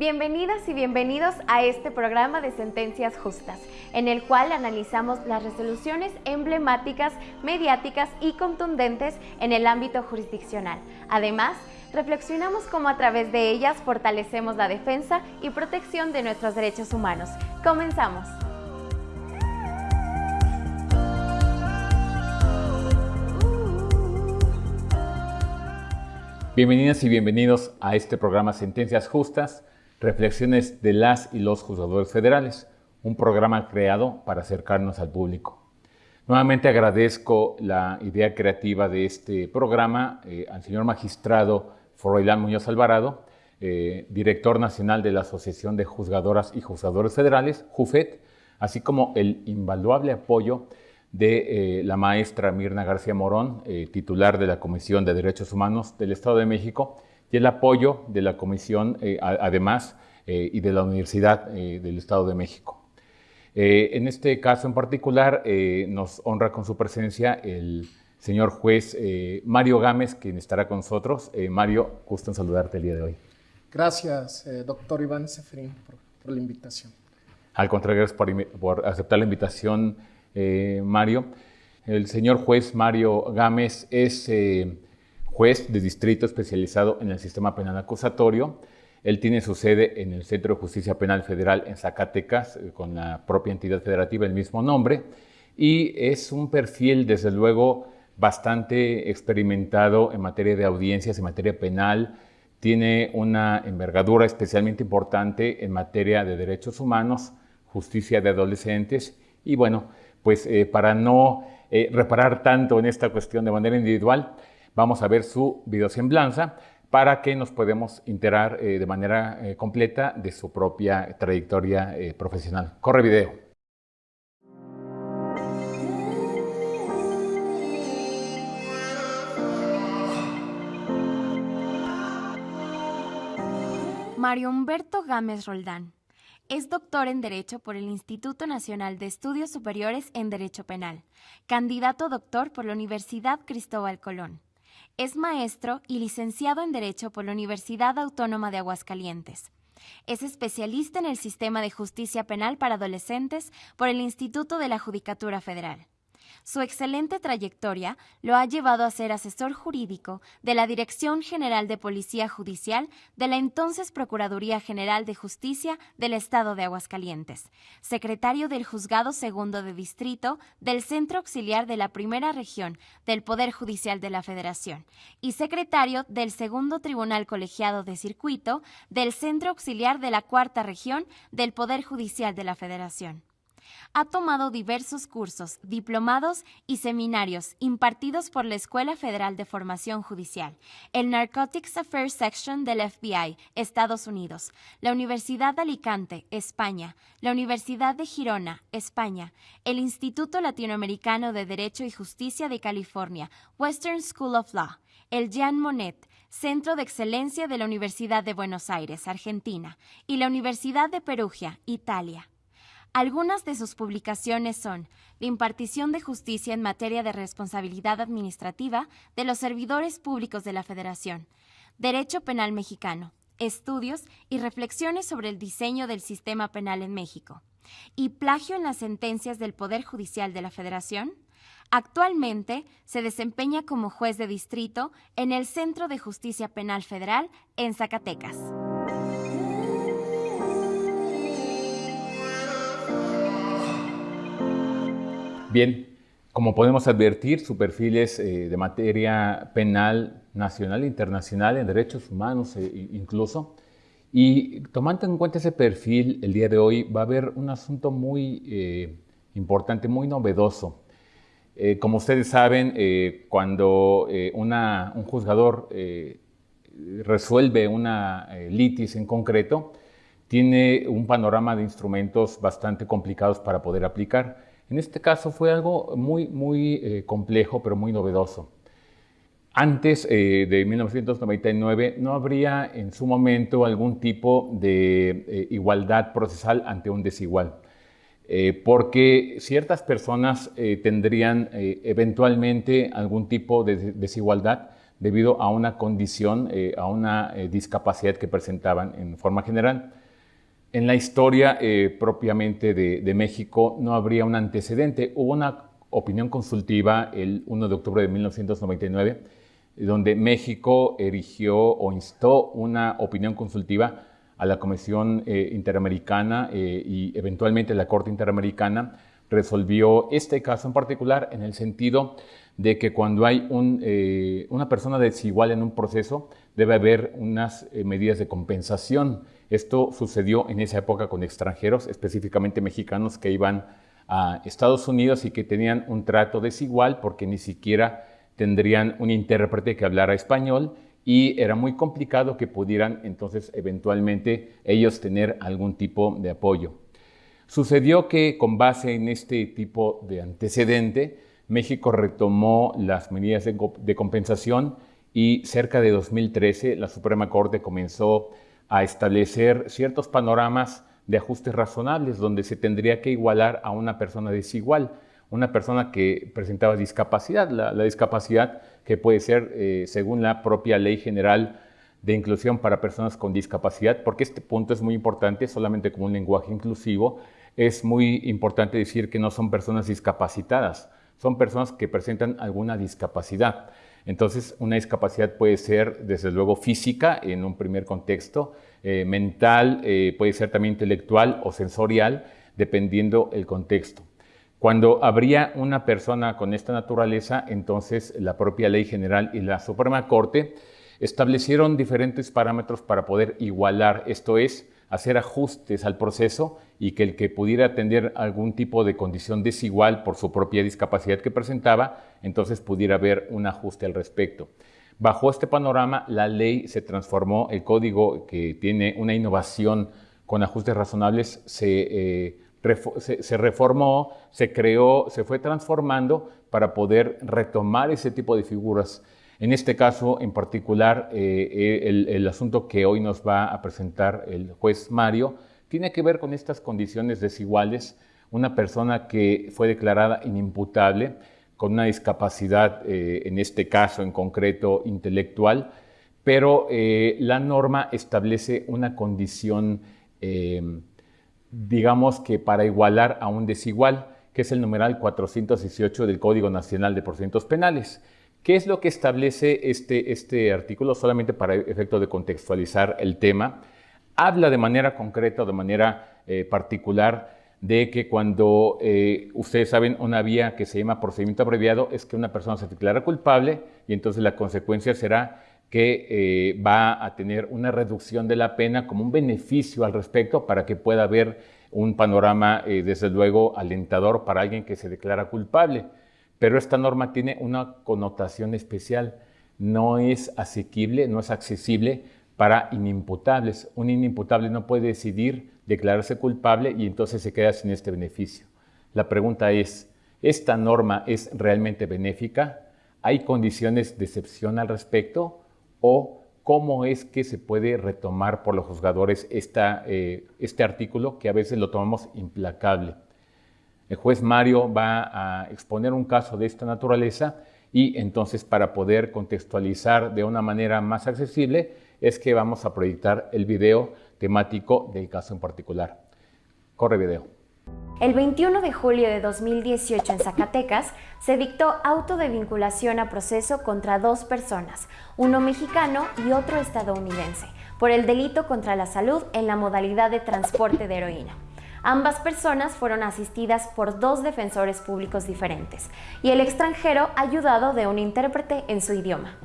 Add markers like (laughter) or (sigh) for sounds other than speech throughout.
Bienvenidas y bienvenidos a este programa de Sentencias Justas, en el cual analizamos las resoluciones emblemáticas, mediáticas y contundentes en el ámbito jurisdiccional. Además, reflexionamos cómo a través de ellas fortalecemos la defensa y protección de nuestros derechos humanos. Comenzamos. Bienvenidas y bienvenidos a este programa Sentencias Justas, reflexiones de las y los juzgadores federales, un programa creado para acercarnos al público. Nuevamente agradezco la idea creativa de este programa eh, al señor magistrado Froilán Muñoz Alvarado, eh, director nacional de la Asociación de Juzgadoras y Juzgadores Federales, JUFET, así como el invaluable apoyo de eh, la maestra Mirna García Morón, eh, titular de la Comisión de Derechos Humanos del Estado de México, y el apoyo de la Comisión, además, y de la Universidad del Estado de México. en este caso en particular, nos honra con su presencia el señor juez eh, Mario Gámez, quien estará con nosotros. Eh, Mario, gusto en saludarte el día de hoy. Gracias, eh, doctor Iván Seferín, por, la invitación. Al contrario, gracias por, aceptar la invitación, Mario. El señor juez Mario Gámez es juez de distrito especializado en el sistema penal acusatorio. Él tiene su sede en el Centro de Justicia Penal Federal en Zacatecas, con la propia entidad federativa, el mismo nombre. Y es un perfil, desde luego, bastante experimentado en materia de audiencias, en materia penal, tiene una envergadura especialmente importante en materia de derechos humanos, justicia de adolescentes y bueno, pues eh, para no eh, reparar tanto en esta cuestión de manera individual, vamos a ver su videosemblanza para que nos podamos enterar eh, de manera completa de su propia trayectoria profesional. Corre video. Mario Humberto Gámez Roldán. Es doctor en Derecho por el Instituto Nacional de Estudios Superiores en Derecho Penal, candidato doctor por la Universidad Cristóbal Colón. Es maestro y licenciado en Derecho por la Universidad Autónoma de Aguascalientes. Es especialista en el sistema de justicia penal para adolescentes por el Instituto de la Judicatura Federal. Su excelente trayectoria lo ha llevado a ser asesor jurídico de la Dirección General de Policía Judicial de la entonces Procuraduría General de Justicia del Estado de Aguascalientes, secretario del Juzgado Segundo de Distrito del Centro Auxiliar de la Primera Región del Poder Judicial de la Federación y secretario del Segundo Tribunal Colegiado de Circuito del Centro Auxiliar de la Cuarta Región del Poder Judicial de la Federación ha tomado diversos cursos, diplomados y seminarios impartidos por la Escuela Federal de Formación Judicial, el Narcotics Affairs Section del FBI, Estados Unidos, la Universidad de Alicante, España, la Universidad de Girona, España, el Instituto Latinoamericano de Derecho y Justicia de California, Western School of Law, el Jean Monnet, Centro de Excelencia de la Universidad de Buenos Aires, Argentina, y la Universidad de Perugia, Italia. Algunas de sus publicaciones son la impartición de justicia en materia de responsabilidad administrativa de los servidores públicos de la Federación, Derecho Penal Mexicano, estudios y reflexiones sobre el diseño del sistema penal en México, y plagio en las sentencias del Poder Judicial de la Federación. Actualmente se desempeña como juez de distrito en el Centro de Justicia Penal Federal en Zacatecas. Bien, como podemos advertir, su perfil es eh, de materia penal nacional e internacional, en derechos humanos eh, incluso. Y tomando en cuenta ese perfil, el día de hoy va a haber un asunto muy eh, importante, muy novedoso. como ustedes saben, cuando un juzgador resuelve una litis en concreto, tiene un panorama de instrumentos bastante complicados para poder aplicar. En este caso fue algo muy, muy eh, complejo, pero muy novedoso. Antes eh, de 1999 no habría en su momento algún tipo de eh, igualdad procesal ante un desigual, porque ciertas personas tendrían eventualmente algún tipo de desigualdad debido a una condición, a una discapacidad que presentaban en forma general. En la historia eh, propiamente de, México no habría un antecedente. Hubo una opinión consultiva el 1 de octubre de 1999, donde México erigió o instó una opinión consultiva a la Comisión Interamericana y eventualmente la Corte Interamericana resolvió este caso en particular en el sentido de que cuando hay eh, una persona desigual en un proceso, debe haber unas eh, medidas de compensación. Esto sucedió en esa época con extranjeros, específicamente mexicanos que iban a Estados Unidos y que tenían un trato desigual porque ni siquiera tendrían un intérprete que hablara español y era muy complicado que pudieran entonces eventualmente ellos tener algún tipo de apoyo. Sucedió que con base en este tipo de antecedente, México retomó las medidas de, compensación y cerca de 2013 la Suprema Corte comenzó a establecer ciertos panoramas de ajustes razonables donde se tendría que igualar a una persona desigual, una persona que presentaba discapacidad, la, discapacidad que puede ser eh, según la propia Ley General de Inclusión para Personas con Discapacidad, porque este punto es muy importante, solamente como un lenguaje inclusivo, es muy importante decir que no son personas discapacitadas, son personas que presentan alguna discapacidad. Entonces, una discapacidad puede ser, desde luego, física en un primer contexto, eh, mental, eh, puede ser también intelectual o sensorial, dependiendo el contexto. Cuando habría una persona con esta naturaleza, entonces la propia ley general y la Suprema Corte establecieron diferentes parámetros para poder igualar, esto es, hacer ajustes al proceso y que el que pudiera atender algún tipo de condición desigual por su propia discapacidad que presentaba, entonces pudiera haber un ajuste al respecto. Bajo este panorama, la ley se transformó, el código que tiene una innovación con ajustes razonables se, eh, se, reformó, se creó, se fue transformando para poder retomar ese tipo de figuras. En este caso en particular, eh, eh, el, asunto que hoy nos va a presentar el juez Mario tiene que ver con estas condiciones desiguales. Una persona que fue declarada inimputable con una discapacidad, eh, en este caso en concreto intelectual, pero la norma establece una condición, digamos que para igualar a un desigual, que es el numeral 418 del Código Nacional de Procedimientos Penales. ¿Qué es lo que establece este, este artículo? Solamente para efecto de contextualizar el tema. Habla de manera concreta o de manera eh, particular de que cuando eh, ustedes saben una vía que se llama procedimiento abreviado es que una persona se declara culpable y entonces la consecuencia será que eh, va a tener una reducción de la pena como un beneficio al respecto para que pueda haber un panorama, desde luego, alentador para alguien que se declara culpable. Pero esta norma tiene una connotación especial. No es asequible, no es accesible para inimputables. Un inimputable no puede decidir declararse culpable y entonces se queda sin este beneficio. La pregunta es, ¿esta norma es realmente benéfica? ¿Hay condiciones de excepción al respecto? ¿O cómo es que se puede retomar por los juzgadores eh, este artículo que a veces lo tomamos implacable? El juez Mario va a exponer un caso de esta naturaleza y entonces para poder contextualizar de una manera más accesible es que vamos a proyectar el video temático del caso en particular. Corre video. El 21 de julio de 2018 en Zacatecas se dictó auto de vinculación a proceso contra dos personas, uno mexicano y otro estadounidense, por el delito contra la salud en la modalidad de transporte de heroína. Ambas personas fueron asistidas por dos defensores públicos diferentes y el extranjero ayudado de un intérprete en su idioma.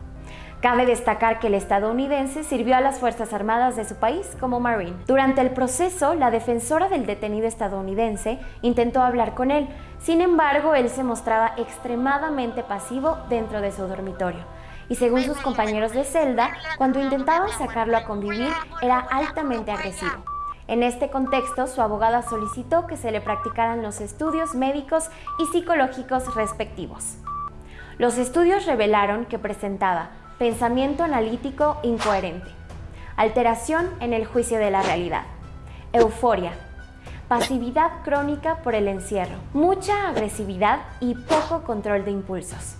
Cabe destacar que el estadounidense sirvió a las Fuerzas Armadas de su país como Marine. Durante el proceso, la defensora del detenido estadounidense intentó hablar con él, sin embargo, él se mostraba extremadamente pasivo dentro de su dormitorio. Y según sus compañeros de celda, cuando intentaban sacarlo a convivir, era altamente agresivo. En este contexto, su abogada solicitó que se le practicaran los estudios médicos y psicológicos respectivos. Los estudios revelaron que presentaba pensamiento analítico incoherente, alteración en el juicio de la realidad, euforia, pasividad crónica por el encierro, mucha agresividad y poco control de impulsos.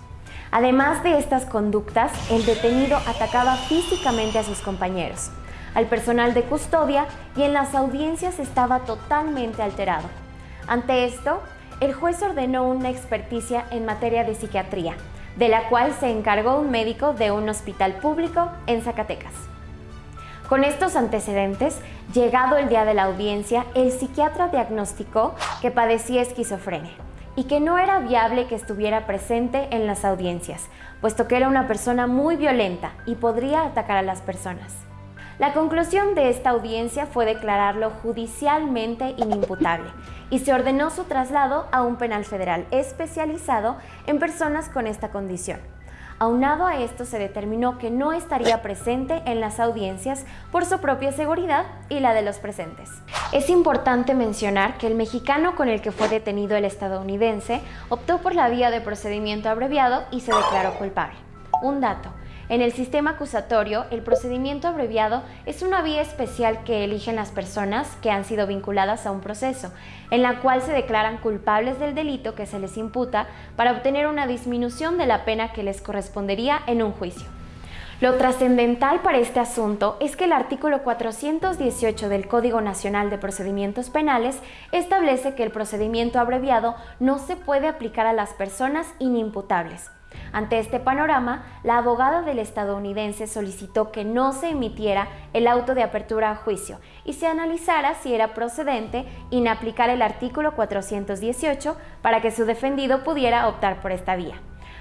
Además de estas conductas, el detenido atacaba físicamente a sus compañeros, al personal de custodia y en las audiencias estaba totalmente alterado. Ante esto, el juez ordenó una experticia en materia de psiquiatría, de la cual se encargó un médico de un hospital público en Zacatecas. Con estos antecedentes, llegado el día de la audiencia, el psiquiatra diagnosticó que padecía esquizofrenia y que no era viable que estuviera presente en las audiencias, puesto que era una persona muy violenta y podría atacar a las personas. La conclusión de esta audiencia fue declararlo judicialmente inimputable y se ordenó su traslado a un penal federal especializado en personas con esta condición. Aunado a esto, se determinó que no estaría presente en las audiencias por su propia seguridad y la de los presentes. Es importante mencionar que el mexicano con el que fue detenido el estadounidense optó por la vía de procedimiento abreviado y se declaró culpable. Un dato. En el sistema acusatorio, el procedimiento abreviado es una vía especial que eligen las personas que han sido vinculadas a un proceso, en la cual se declaran culpables del delito que se les imputa para obtener una disminución de la pena que les correspondería en un juicio. Lo trascendental para este asunto es que el artículo 418 del Código Nacional de Procedimientos Penales establece que el procedimiento abreviado no se puede aplicar a las personas inimputables, ante este panorama, la abogada del estadounidense solicitó que no se emitiera el auto de apertura a juicio y se analizara si era procedente inaplicar el artículo 418 para que su defendido pudiera optar por esta vía.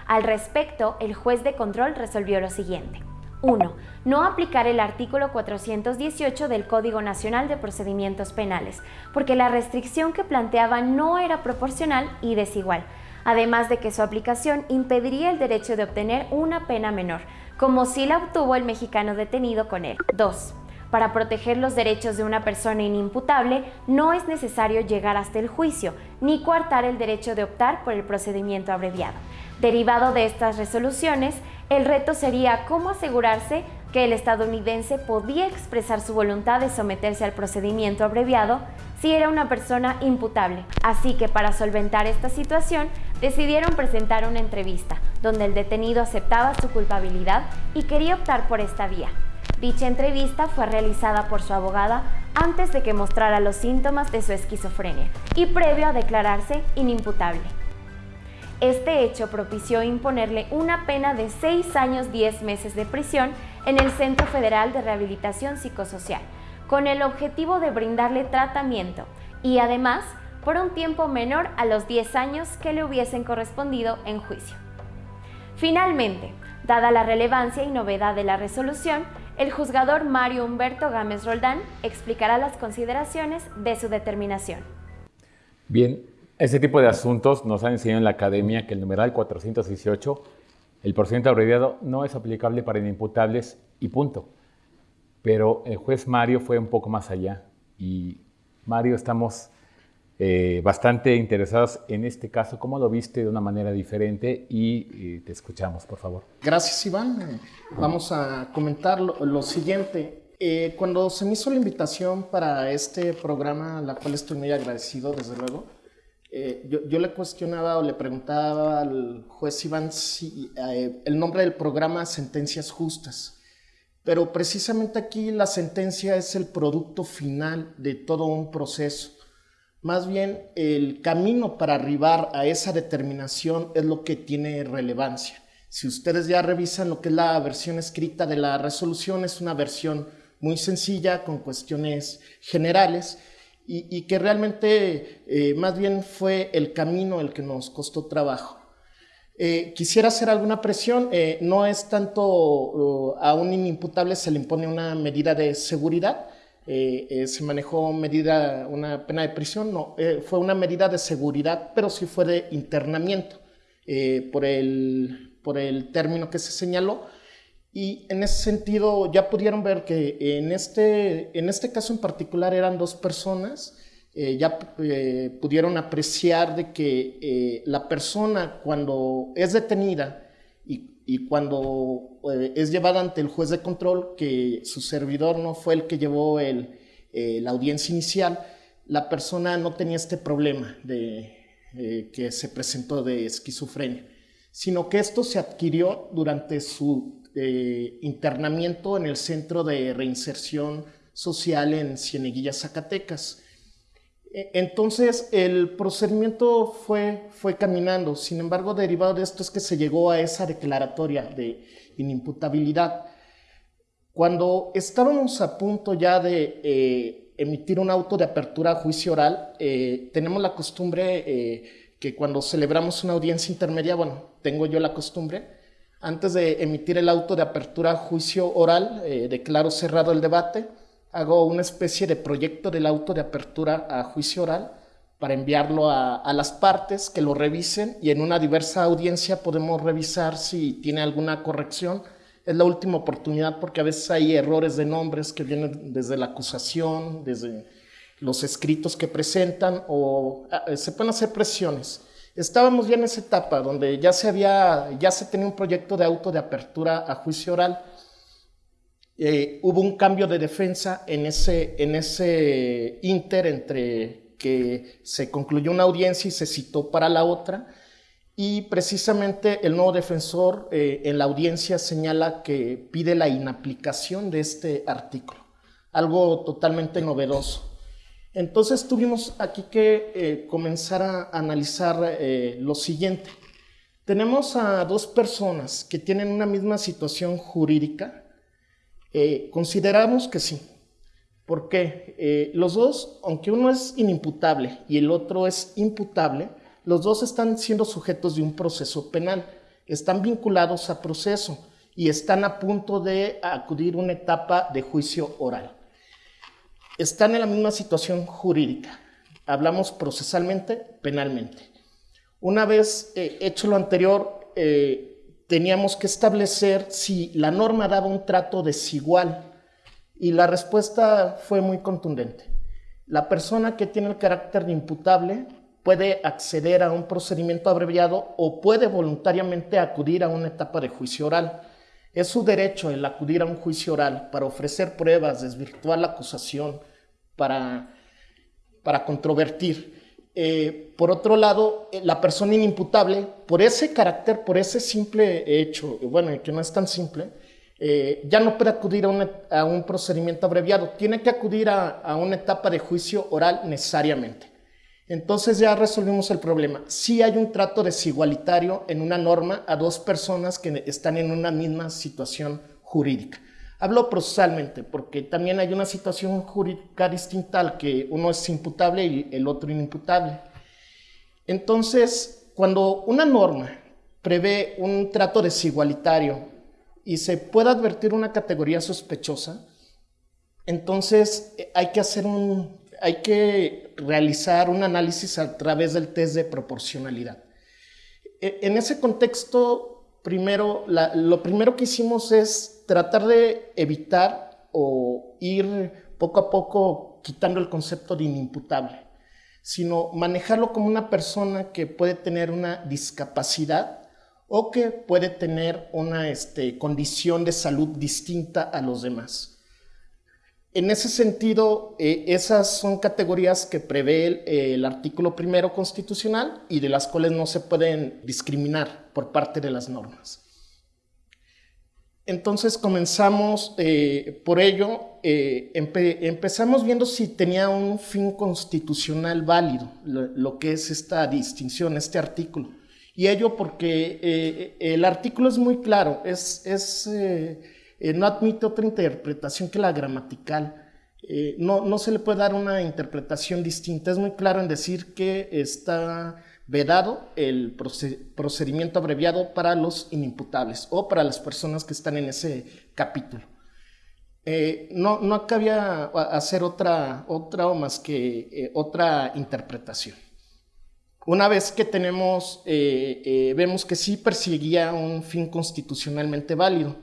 Al respecto, el juez de control resolvió lo siguiente. 1. No aplicar el artículo 418 del Código Nacional de Procedimientos Penales, porque la restricción que planteaba no era proporcional y desigual, además de que su aplicación impediría el derecho de obtener una pena menor, como si la obtuvo el mexicano detenido con él. 2. Para proteger los derechos de una persona inimputable, no es necesario llegar hasta el juicio, ni coartar el derecho de optar por el procedimiento abreviado. Derivado de estas resoluciones, el reto sería cómo asegurarse que el estadounidense podía expresar su voluntad de someterse al procedimiento abreviado si era una persona imputable. Así que para solventar esta situación, decidieron presentar una entrevista donde el detenido aceptaba su culpabilidad y quería optar por esta vía. Dicha entrevista fue realizada por su abogada antes de que mostrara los síntomas de su esquizofrenia y previo a declararse inimputable. Este hecho propició imponerle una pena de 6 años 10 meses de prisión en el Centro Federal de Rehabilitación Psicosocial, con el objetivo de brindarle tratamiento y además por un tiempo menor a los 10 años que le hubiesen correspondido en juicio. Finalmente, dada la relevancia y novedad de la resolución, el juzgador Mario Humberto Gámez Roldán explicará las consideraciones de su determinación. Bien, este tipo de asuntos nos han enseñado en la academia que el numeral 418, el procedimiento abreviado, no es aplicable para inimputables y punto. Pero el juez Mario fue un poco más allá y Mario estamos eh, bastante interesados en este caso. ¿Cómo lo viste de una manera diferente? Y eh, te escuchamos, por favor. Gracias, Iván. Eh, vamos a comentar lo, siguiente. cuando se me hizo la invitación para este programa, la cual estoy muy agradecido, desde luego, yo, yo, le cuestionaba o le preguntaba al juez Iván si el nombre del programa Sentencias Justas. Pero precisamente aquí la sentencia es el producto final de todo un proceso más bien el camino para arribar a esa determinación es lo que tiene relevancia. Si ustedes ya revisan lo que es la versión escrita de la resolución, es una versión muy sencilla con cuestiones generales y, que realmente eh, más bien fue el camino el que nos costó trabajo. Eh, quisiera hacer alguna presión, eh, no es tanto a un inimputable se le impone una medida de seguridad, eh, eh, se manejó medida, una pena de prisión, no, eh, fue una medida de seguridad, pero sí fue de internamiento por, el, por el término que se señaló. Y en ese sentido ya pudieron ver que en este, en este caso en particular eran dos personas, ya pudieron apreciar de que la persona cuando es detenida y cuando es llevada ante el juez de control, que su servidor no fue el que llevó eh, la audiencia inicial, la persona no tenía este problema de, eh, que se presentó de esquizofrenia. sino que esto se adquirió durante su eh, internamiento en el Centro de Reinserción Social en Cieneguilla, Zacatecas. E, entonces el procedimiento fue, fue caminando, sin embargo derivado de esto es que se llegó a esa declaratoria de inimputabilidad. Cuando estábamos a punto ya de eh, emitir un auto de apertura a juicio oral, eh, tenemos la costumbre eh, que cuando celebramos una audiencia intermedia, bueno, tengo yo la costumbre, antes de emitir el auto de apertura a juicio oral, declaro cerrado el debate, hago una especie de proyecto del auto de apertura a juicio oral para enviarlo a, a, las partes que lo revisen y en una diversa audiencia podemos revisar si tiene alguna corrección es la última oportunidad porque a veces hay errores de nombres que vienen desde la acusación, desde los escritos que presentan o ah, eh, se pueden hacer presiones. Estábamos ya en esa etapa donde ya se había, ya se tenía un proyecto de auto de apertura a juicio oral. Eh, hubo un cambio de defensa en ese, en ese inter entre que se concluyó una audiencia y se citó para la otra y precisamente el nuevo defensor eh, en la audiencia señala que pide la inaplicación de este artículo, algo totalmente novedoso. Entonces tuvimos aquí que eh, comenzar a analizar eh, lo siguiente. Tenemos a dos personas que tienen una misma situación jurídica. consideramos que sí. ¿Por qué? los dos, aunque uno es inimputable y el otro es imputable, los dos están siendo sujetos de un proceso penal, están vinculados a proceso y están a punto de acudir a una etapa de juicio oral. Están en la misma situación jurídica. Hablamos procesalmente, penalmente. Una vez eh, hecho lo anterior, eh, teníamos que establecer si la norma daba un trato desigual y la respuesta fue muy contundente. La persona que tiene el carácter de imputable puede acceder a un procedimiento abreviado o puede voluntariamente acudir a una etapa de juicio oral. Es su derecho el acudir a un juicio oral para ofrecer pruebas, desvirtuar la acusación, para, para controvertir. Eh, por otro lado, eh, la persona inimputable, por ese carácter, por ese simple hecho, bueno, que no es tan simple, eh, ya no puede acudir a, un procedimiento abreviado, tiene que acudir a una etapa de juicio oral necesariamente. Entonces ya resolvimos el problema. Sí hay un trato desigualitario en una norma a dos personas que están en una misma situación jurídica. Hablo procesalmente porque también hay una situación jurídica distinta al que uno es imputable y el otro inimputable. Entonces, cuando una norma prevé un trato desigualitario y se puede advertir una categoría sospechosa, entonces eh, hay que hacer un hay que realizar un análisis a través del test de proporcionalidad. E, en ese contexto, primero, lo primero que hicimos es tratar de evitar o ir poco a poco quitando el concepto de inimputable, sino manejarlo como una persona que puede tener una discapacidad o que puede tener una este, condición de salud distinta a los demás. En ese sentido, eh, esas son categorías que prevé el, artículo primero constitucional y de las cuales no se pueden discriminar por parte de las normas. Entonces comenzamos eh, por ello, eh, empezamos viendo si tenía un fin constitucional válido, lo, que es esta distinción, este artículo. Y ello porque el artículo es muy claro, es, es eh, no admite otra interpretación que la gramatical. Eh, no, no se le puede dar una interpretación distinta. Es muy claro en decir que está vedado el procedimiento abreviado para los inimputables o para las personas que están en ese capítulo. Eh, no, no cabía hacer otra, otra o más que otra interpretación. Una vez que tenemos, vemos que sí perseguía un fin constitucionalmente válido,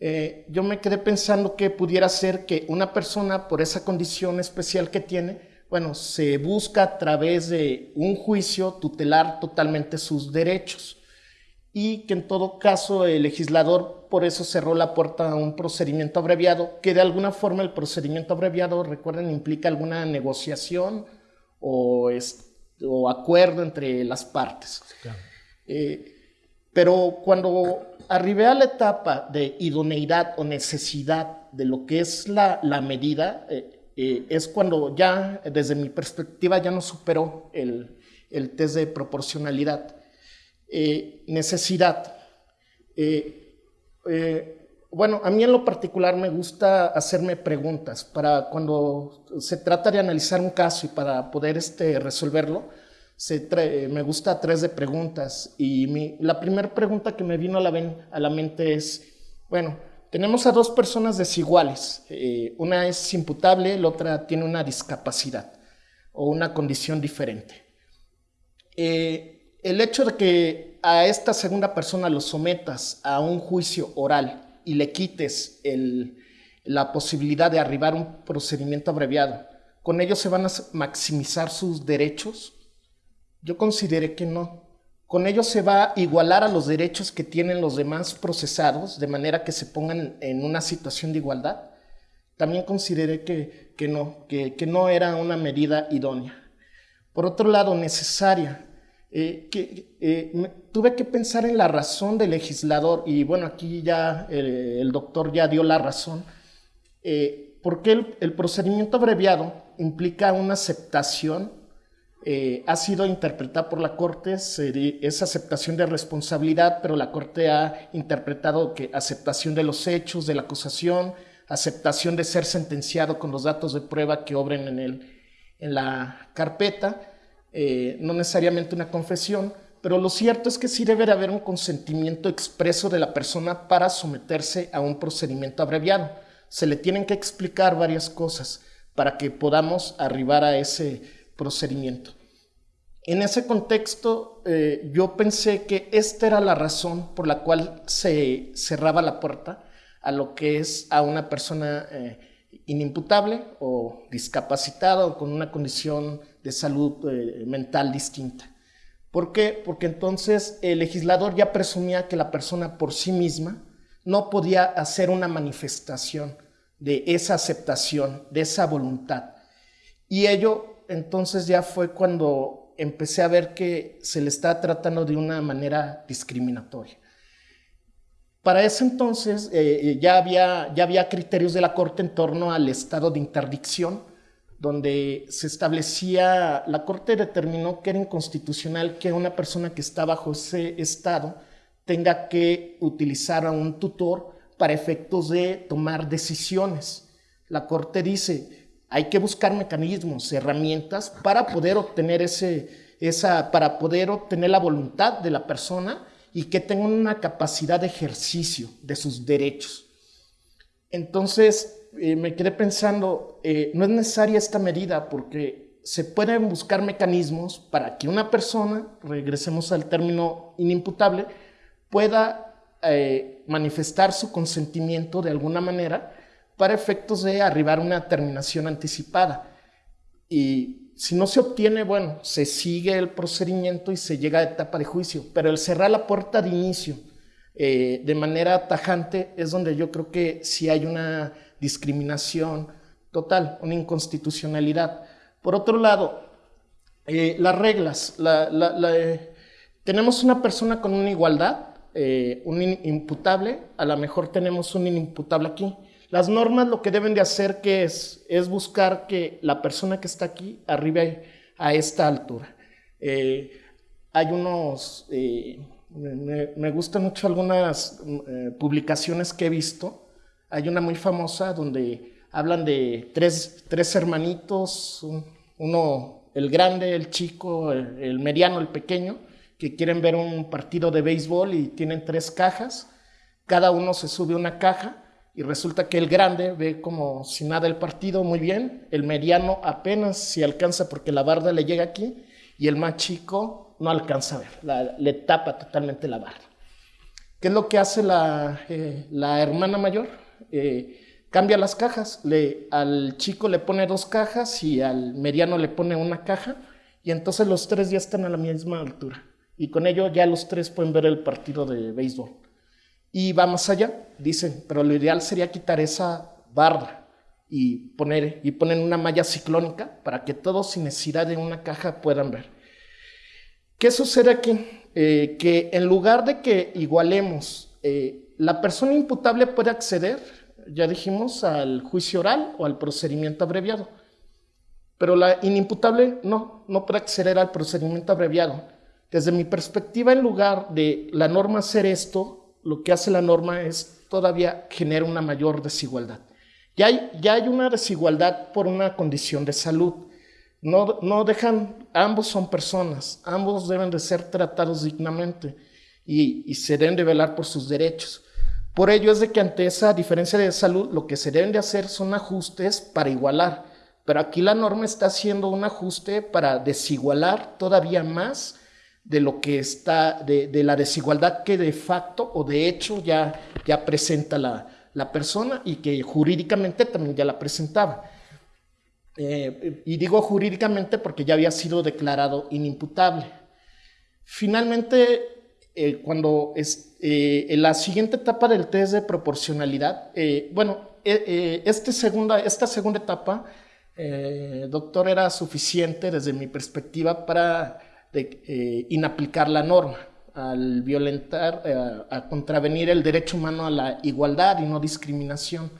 eh, yo me quedé pensando que pudiera ser que una persona, por esa condición especial que tiene, bueno, se busca a través de un juicio tutelar totalmente sus derechos. Y que en todo caso el legislador por eso cerró la puerta a un procedimiento abreviado, que de alguna forma el procedimiento abreviado, recuerden, implica alguna negociación o, acuerdo entre las partes. Eh, Pero cuando arribé a la etapa de idoneidad o necesidad de lo que es la, medida, eh, eh, es cuando ya, desde mi perspectiva, ya no superó el, el test de proporcionalidad. Eh, necesidad. Bueno, a mí en lo particular me gusta hacerme preguntas para cuando se trata de analizar un caso y para poder este, resolverlo me gusta tres de preguntas y la primera pregunta que me vino a la, mente es, bueno, tenemos a dos personas desiguales, eh, una es imputable, la otra tiene una discapacidad o una condición diferente. Eh, el hecho de que a esta segunda persona lo sometas a un juicio oral y le quites la posibilidad de arribar un procedimiento abreviado, con ello se van a maximizar sus derechos yo consideré que no. Con ello se va a igualar a los derechos que tienen los demás procesados, de manera que se pongan en una situación de igualdad. También consideré que, que no, que, que, no era una medida idónea. Por otro lado, necesaria. Eh, que, eh, tuve que pensar en la razón del legislador, y bueno, aquí ya eh, el doctor ya dio la razón, porque el, el procedimiento abreviado implica una aceptación eh, ha sido interpretada por la Corte, es aceptación de responsabilidad, pero la Corte ha interpretado que aceptación de los hechos, de la acusación, aceptación de ser sentenciado con los datos de prueba que obren en, el, en la carpeta, eh, no necesariamente una confesión, pero lo cierto es que sí debe haber un consentimiento expreso de la persona para someterse a un procedimiento abreviado. Se le tienen que explicar varias cosas para que podamos arribar a ese procedimiento. En ese contexto, eh, yo pensé que esta era la razón por la cual se cerraba la puerta a lo que es a una persona eh, inimputable o discapacitada o con una condición de salud eh, mental distinta. ¿Por qué? Porque entonces el legislador ya presumía que la persona por sí misma no podía hacer una manifestación de esa aceptación, de esa voluntad. Y ello entonces ya fue cuando empecé a ver que se le está tratando de una manera discriminatoria. Para ese entonces eh, ya, había, ya había criterios de la Corte en torno al estado de interdicción, donde se establecía, la Corte determinó que era inconstitucional que una persona que está bajo ese estado tenga que utilizar a un tutor para efectos de tomar decisiones. La Corte dice, hay que buscar mecanismos, herramientas para poder obtener ese, esa, para poder obtener la voluntad de la persona y que tenga una capacidad de ejercicio de sus derechos. Entonces, eh, me quedé pensando, eh, no es necesaria esta medida porque se pueden buscar mecanismos para que una persona, regresemos al término inimputable, pueda eh, manifestar su consentimiento de alguna manera para efectos de arribar a una terminación anticipada. Y si no se obtiene, bueno, se sigue el procedimiento y se llega a etapa de juicio, pero el cerrar la puerta de inicio de manera tajante es donde yo creo que sí hay una discriminación total, una inconstitucionalidad. Por otro lado, eh, las reglas, eh, tenemos una persona con una igualdad, un imputable, a lo mejor tenemos un inimputable aquí, las normas lo que deben de hacer que es, es buscar que la persona que está aquí arribe a esta altura. Eh, hay unos, eh, me, gustan mucho algunas eh, publicaciones que he visto. Hay una muy famosa donde hablan de tres, tres hermanitos, uno, el grande, el chico, el, mediano, el pequeño, que quieren ver un partido de béisbol y tienen tres cajas. Cada uno se sube una caja y resulta que el grande ve como si nada el partido muy bien, el mediano apenas si alcanza porque la barda le llega aquí y el más chico no alcanza a ver, le tapa totalmente la barda. ¿Qué es lo que hace la, eh, la hermana mayor? Eh, cambia las cajas, le, al chico le pone dos cajas y al mediano le pone una caja y entonces los tres ya están a la misma altura y con ello ya los tres pueden ver el partido de béisbol. Y va más allá, dicen, pero lo ideal sería quitar esa barra y poner, y poner una malla ciclónica para que todos sin necesidad de una caja puedan ver. ¿Qué sucede aquí? eh, que en lugar de que igualemos, eh, la persona imputable puede acceder, ya dijimos, al juicio oral o al procedimiento abreviado, pero la inimputable no, no puede acceder al procedimiento abreviado. Desde mi perspectiva, en lugar de la norma hacer esto, lo que hace la norma es todavía generar una mayor desigualdad. Ya hay, ya hay una desigualdad por una condición de salud. No, no dejan, ambos son personas, ambos deben de ser tratados dignamente y, y se deben de velar por sus derechos. Por ello es de que ante esa diferencia de salud lo que se deben de hacer son ajustes para igualar, pero aquí la norma está haciendo un ajuste para desigualar todavía más de lo que está, de, la desigualdad que de facto o de hecho ya, ya presenta la, la persona y que jurídicamente también ya la presentaba. Eh, y digo jurídicamente porque ya había sido declarado inimputable. Finalmente, eh, cuando es, eh, en la siguiente etapa del test de proporcionalidad, bueno, este segunda, esta segunda etapa, doctor, era suficiente desde mi perspectiva para inaplicar la norma al violentar, a contravenir el derecho humano a la igualdad y no discriminación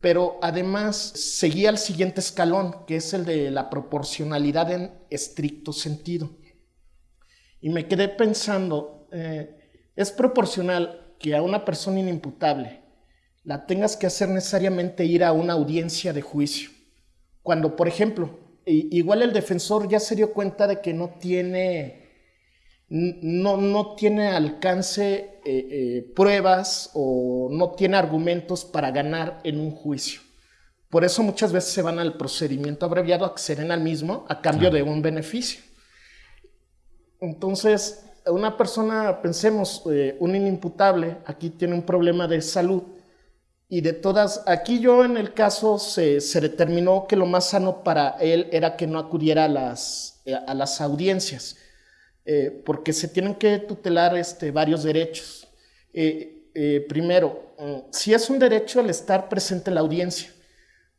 pero además seguía el siguiente escalón, que es el de la proporcionalidad en estricto sentido. Y me quedé pensando, eh, es proporcional que a una persona inimputable la tengas que hacer necesariamente ir a una audiencia de juicio. Cuando, por ejemplo, igual el defensor ya se dio cuenta de que no tiene no, no tiene alcance eh, eh, pruebas o no tiene argumentos para ganar en un juicio. Por eso muchas veces se van al procedimiento abreviado, acceden al mismo a cambio de un beneficio. Entonces, una persona, pensemos, eh, un inimputable, aquí tiene un problema de salud y de todas, aquí yo en el caso se, se determinó que lo más sano para él era que no acudiera a las, a las audiencias eh, porque se tienen que tutelar este, varios derechos. Eh, eh, primero, mm, si es un derecho el estar presente en la audiencia,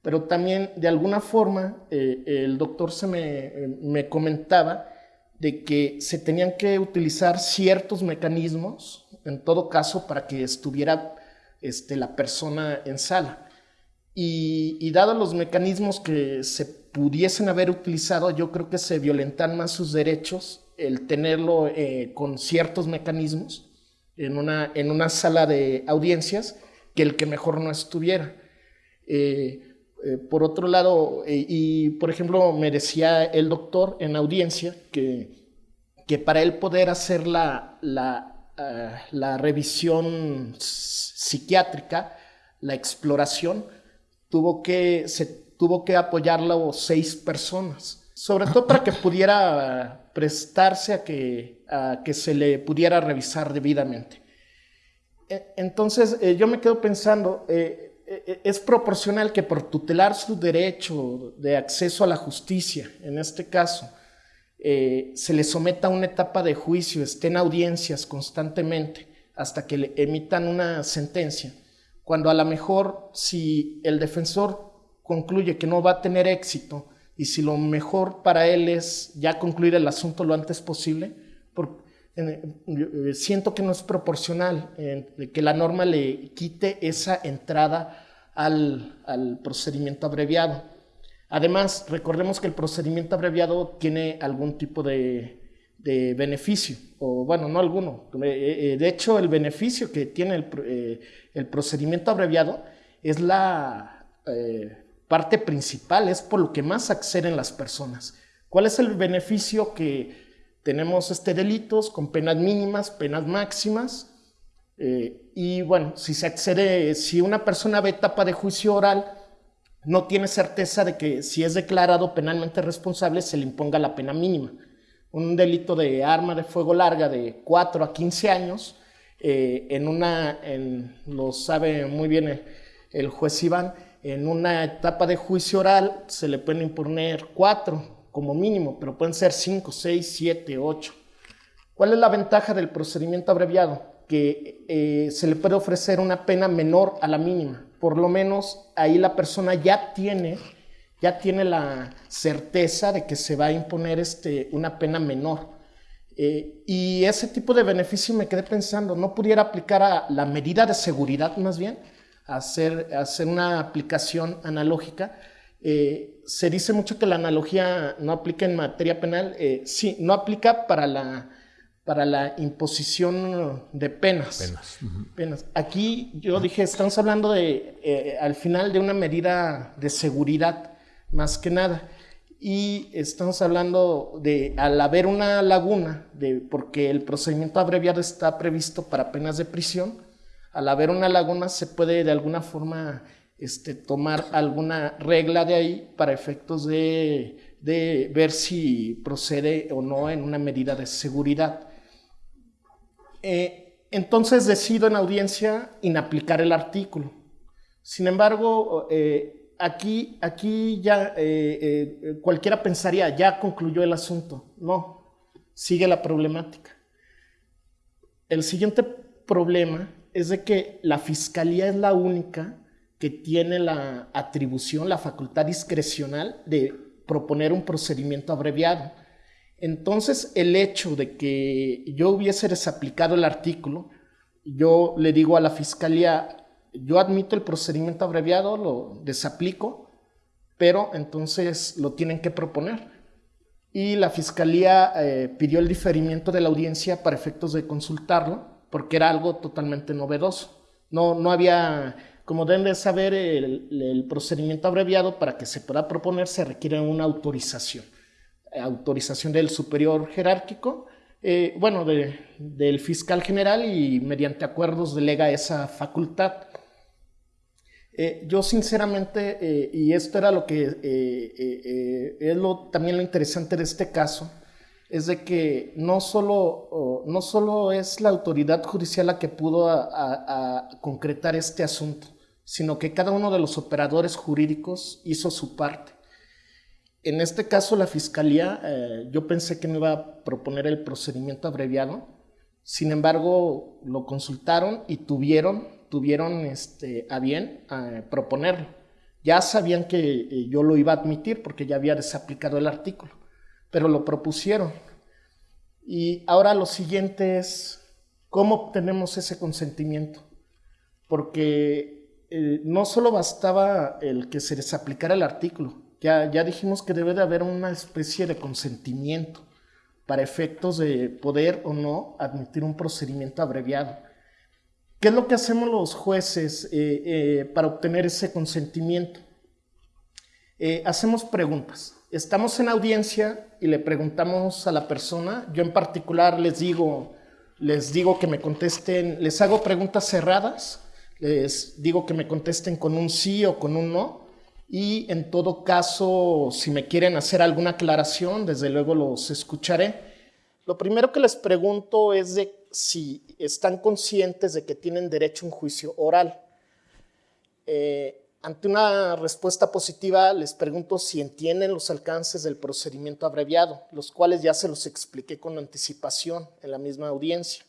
pero también de alguna forma el doctor se me, comentaba de que se tenían que utilizar ciertos mecanismos, en todo caso, para que estuviera este, la persona en sala. Y, y dados los mecanismos que se pudiesen haber utilizado, yo creo que se violentan más sus derechos el tenerlo eh, con ciertos mecanismos en una, en una sala de audiencias que el que mejor no estuviera. Eh, eh, por otro lado, y por ejemplo, me decía el doctor en audiencia que, que para él poder hacer la, la, la revisión psiquiátrica, la exploración, tuvo que, se tuvo que apoyarlo seis personas sobre todo para que pudiera prestarse a que, a que se le pudiera revisar debidamente. E, entonces, eh, yo me quedo pensando, eh, eh, es proporcional que por tutelar su derecho de acceso a la justicia, en este caso, se le someta a una etapa de juicio, esté en audiencias constantemente hasta que le emitan una sentencia, cuando a lo mejor si el defensor concluye que no va a tener éxito, y si lo mejor para él es ya concluir el asunto lo antes posible, eh, siento que no es proporcional que la norma le quite esa entrada al, procedimiento abreviado. Además, recordemos que el procedimiento abreviado tiene algún tipo de, beneficio, o bueno, no alguno. Eh, eh, de hecho, el beneficio que tiene el, procedimiento abreviado es la parte principal, es por lo que más acceden las personas. ¿Cuál es el beneficio que tenemos este delitos con penas mínimas, penas máximas? Eh, y bueno, si se accede, si una persona ve etapa de juicio oral, no tiene certeza de que si es declarado penalmente responsable se le imponga la pena mínima. Un delito de arma de fuego larga de 4 a 15 años, eh, en una, lo sabe muy bien el, juez Iván, en una etapa de juicio oral se le pueden imponer cuatro como mínimo, pero pueden ser cinco, seis, siete, ocho. ¿Cuál es la ventaja del procedimiento abreviado? Que eh, se le puede ofrecer una pena menor a la mínima. Por lo menos ahí la persona ya tiene, ya tiene la certeza de que se va a imponer este, una pena menor. Eh, y ese tipo de beneficio me quedé pensando, ¿no pudiera aplicar a la medida de seguridad más bien? Hacer, hacer una aplicación analógica. Eh, se dice mucho que la analogía no aplica en materia penal. Eh, sí, no aplica para la, para la imposición de penas. penas. Aquí yo dije, estamos hablando de, al final de una medida de seguridad, más que nada y estamos hablando de al haber una laguna, de, porque el procedimiento abreviado está previsto para penas de prisión, al haber una laguna se puede de alguna forma este, tomar alguna regla de ahí para efectos de, ver si procede o no en una medida de seguridad. Eh, entonces decido en audiencia inaplicar el artículo. Sin embargo, eh, aquí, aquí ya eh, cualquiera pensaría, ya concluyó el asunto. No, sigue la problemática. El siguiente problema es de que la fiscalía es la única que tiene la atribución, la facultad discrecional de proponer un procedimiento abreviado. Entonces, el hecho de que yo hubiese desaplicado el artículo, yo le digo a la fiscalía, yo admito el procedimiento abreviado, lo desaplico, pero entonces lo tienen que proponer. Y la fiscalía eh, pidió el diferimiento de la audiencia para efectos de consultarlo, porque era algo totalmente novedoso. No, no había, como deben de saber, el, procedimiento abreviado para que se pueda proponer se requiere una autorización. Autorización del superior jerárquico, eh, bueno, del fiscal general y mediante acuerdos delega esa facultad. Eh, yo sinceramente, eh, y esto era lo que es lo, también lo interesante de este caso, es de que no solo, no solo es la autoridad judicial la que pudo concretar este asunto, sino que cada uno de los operadores jurídicos hizo su parte. En este caso, la fiscalía, yo pensé que no iba a proponer el procedimiento abreviado, sin embargo, lo consultaron y tuvieron tuvieron este, a bien eh, proponerlo. Ya sabían que eh, yo lo iba a admitir porque ya había desaplicado el artículo, pero lo propusieron. Y ahora lo siguiente es, ¿cómo obtenemos ese consentimiento? Porque eh, no solo bastaba el que se desaplicara el artículo, ya, ya dijimos que debe de haber una especie de consentimiento para efectos de poder o no admitir un procedimiento abreviado. ¿Qué es lo que hacemos los jueces eh, eh, para obtener ese consentimiento? Hacemos preguntas. Estamos en audiencia y le preguntamos a la persona. Yo en particular les digo, les digo que me contesten, les hago preguntas cerradas, les digo que me contesten con un sí o con un no. Y en todo caso, si me quieren hacer alguna aclaración, desde luego los escucharé. Lo primero que les pregunto es de si están conscientes de que tienen derecho a un juicio oral. Eh, ante una respuesta positiva, les pregunto si entienden los alcances del procedimiento abreviado, los cuales ya se los expliqué con anticipación en la misma audiencia.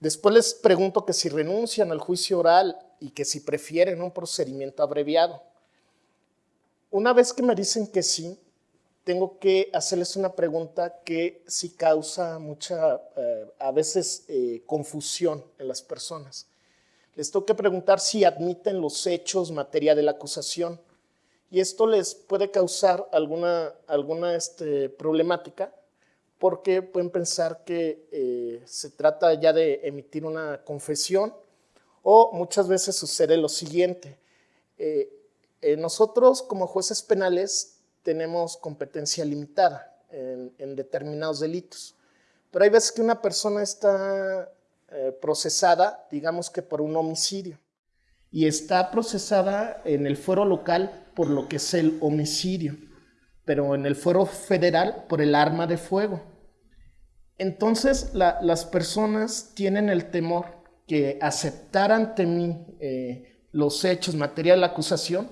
Después les pregunto que si renuncian al juicio oral y que si prefieren un procedimiento abreviado. Una vez que me dicen que sí, tengo que hacerles una pregunta que sí causa mucha, eh, a veces, eh, confusión en las personas. Les tengo preguntar si admiten los hechos materia de la acusación. Y esto les puede causar alguna, alguna este, problemática porque pueden pensar que eh, se trata ya de emitir una confesión o muchas veces sucede lo siguiente. nosotros como jueces penales tenemos competencia limitada en, determinados delitos. Pero hay veces que una persona está eh, procesada, digamos que por un homicidio, y está procesada en el fuero local por lo que es el homicidio, pero en el fuero federal por el arma de fuego. Entonces las personas tienen el temor que aceptar ante mí eh, los hechos, material de la acusación,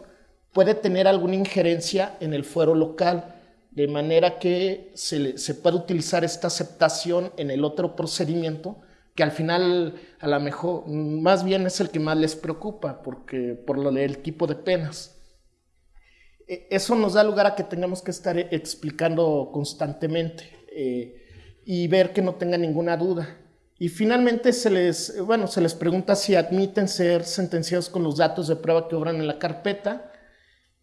puede tener alguna injerencia en el fuero local, de manera que se, se puede utilizar esta aceptación en el otro procedimiento, que al final a lo mejor más bien es el que más les preocupa, porque por lo del tipo de penas. E, eso nos da lugar a que tengamos que estar explicando constantemente. Eh, y ver que no tenga ninguna duda. Y finalmente se les, bueno, se les pregunta si admiten ser sentenciados con los datos de prueba que obran en la carpeta.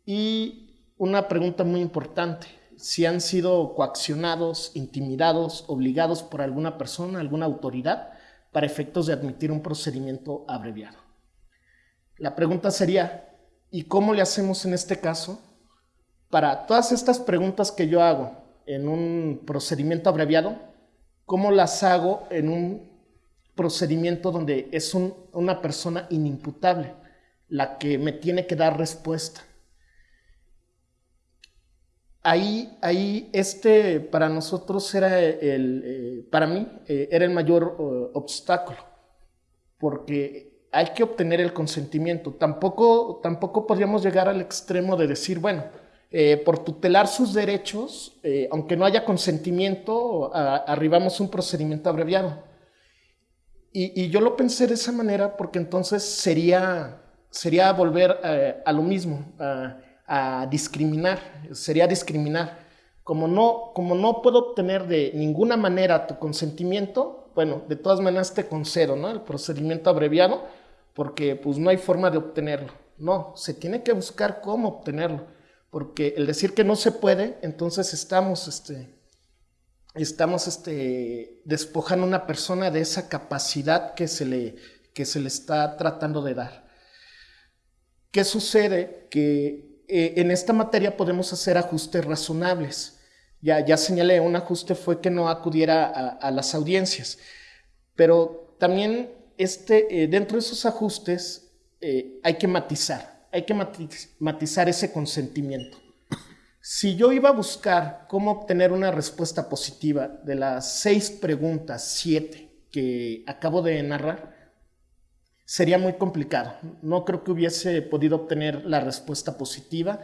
Y una pregunta muy importante, si han sido coaccionados, intimidados, obligados por alguna persona, alguna autoridad, para efectos de admitir un procedimiento abreviado. La pregunta sería, ¿y cómo le hacemos en este caso? Para todas estas preguntas que yo hago en un procedimiento abreviado, ¿cómo las hago en un procedimiento donde es una persona inimputable la que me tiene que dar respuesta? Ahí, ahí este para nosotros era el, eh, para mí eh, era el mayor eh, obstáculo, porque hay que obtener el consentimiento. Tampoco, tampoco podríamos llegar al extremo de decir, bueno, por tutelar sus derechos, aunque no haya consentimiento, arribamos a un procedimiento abreviado. Y, yo lo pensé de esa manera porque entonces sería, sería volver a lo mismo, discriminar, sería discriminar. Como no, como no puedo obtener de ninguna manera tu consentimiento, bueno, de todas maneras te concedo, ¿no? El procedimiento abreviado, porque pues no hay forma de obtenerlo. No, se tiene que buscar cómo obtenerlo, porque el decir que no se puede, entonces estamos, este, estamos este, despojando a una persona de esa capacidad que se, le, que se le está tratando de dar. ¿Qué sucede? Que eh, en esta materia podemos hacer ajustes razonables. Ya, ya señalé, un ajuste fue que no acudiera a, las audiencias, pero también este, eh, dentro de esos ajustes eh, hay que matizar, hay que matizar ese consentimiento. Si yo iba a buscar cómo obtener una respuesta positiva de las seis preguntas, siete que acabo de narrar, sería muy complicado. No creo que hubiese podido obtener la respuesta positiva,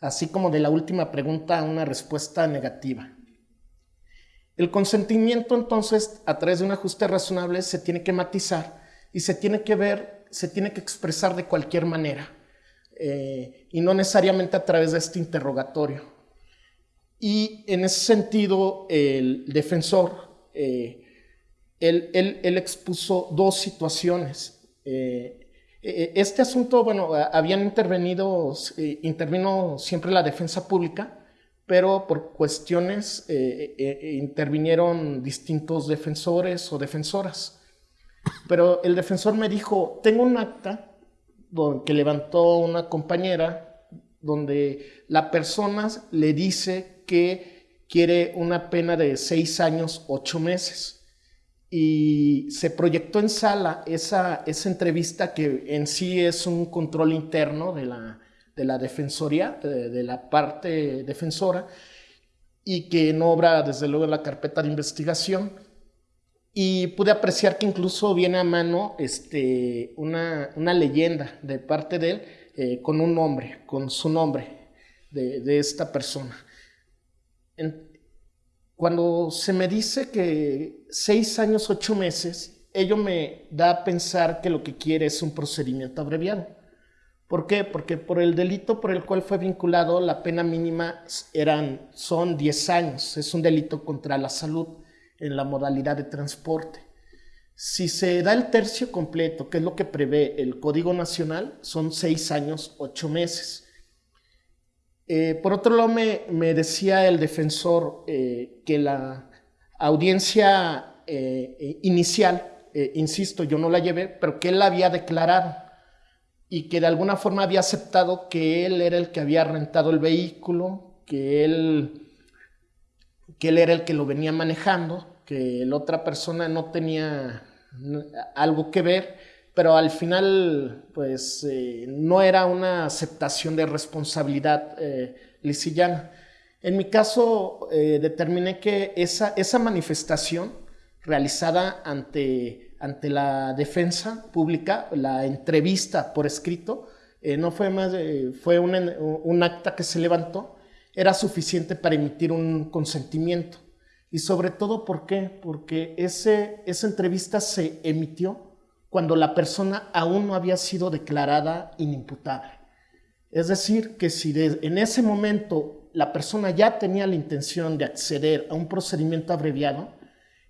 así como de la última pregunta una respuesta negativa. El consentimiento entonces, a través de un ajuste razonable, se tiene que matizar y se tiene que ver, se tiene que expresar de cualquier manera eh, y no necesariamente a través de este interrogatorio. Y en ese sentido, el defensor, eh, él, expuso dos situaciones. Eh, este asunto, bueno, habían intervenido, intervino siempre la defensa pública, pero por cuestiones intervinieron distintos defensores o defensoras. Pero el defensor me dijo, tengo un acta que levantó una compañera donde la persona le dice que quiere una pena de seis años, ocho meses. Y se proyectó en sala esa, esa entrevista que en sí es un control interno de la, de la defensoría, de, de la parte defensora, y que no obra desde luego en la carpeta de investigación y pude apreciar que incluso viene a mano este, una, leyenda de parte de él eh, con un nombre, con su nombre de, esta persona. Cuando se me dice que seis años, ocho meses, ello me da a pensar que lo que quiere es un procedimiento abreviado. ¿Por qué? Porque por el delito por el cual fue vinculado, la pena mínima eran, son 10 años. Es un delito contra la salud en la modalidad de transporte. Si se da el tercio completo, que es lo que prevé el Código Nacional, son seis años, ocho meses. Eh, por otro lado, me, decía el defensor eh, que la audiencia eh, inicial, insisto, yo no la llevé, pero que él la había declarado y que de alguna forma había aceptado que él era el que había rentado el vehículo, que él, que él era el que lo venía manejando que la otra persona no tenía algo que ver, pero al final pues eh, no era una aceptación de responsabilidad eh, lisillana. En mi caso eh, determiné que esa, esa manifestación realizada ante, ante la defensa pública, la entrevista por escrito, no fue más, fue un, un acta que se levantó, era suficiente para emitir un consentimiento. Y sobre todo, ¿por qué? Porque ese, esa entrevista se emitió cuando la persona aún no había sido declarada inimputable. Es decir, que si en ese momento la persona ya tenía la intención de acceder a un procedimiento abreviado,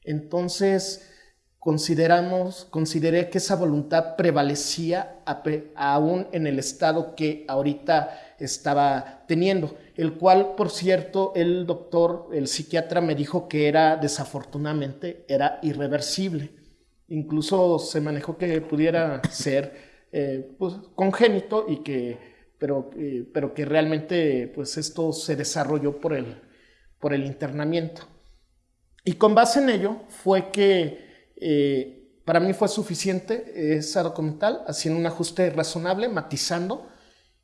Entonces, consideramos, consideré que esa voluntad prevalecía aún en el estado que ahorita estaba teniendo, el cual, por cierto, el doctor, el psiquiatra me dijo que era, desafortunadamente, era irreversible. Incluso se manejó que pudiera ser eh, pues, congénito y que, pero, eh, pero que realmente pues esto se desarrolló por el, por el internamiento. Y con base en ello fue que eh, para mí fue suficiente esa documental, haciendo un ajuste razonable, matizando,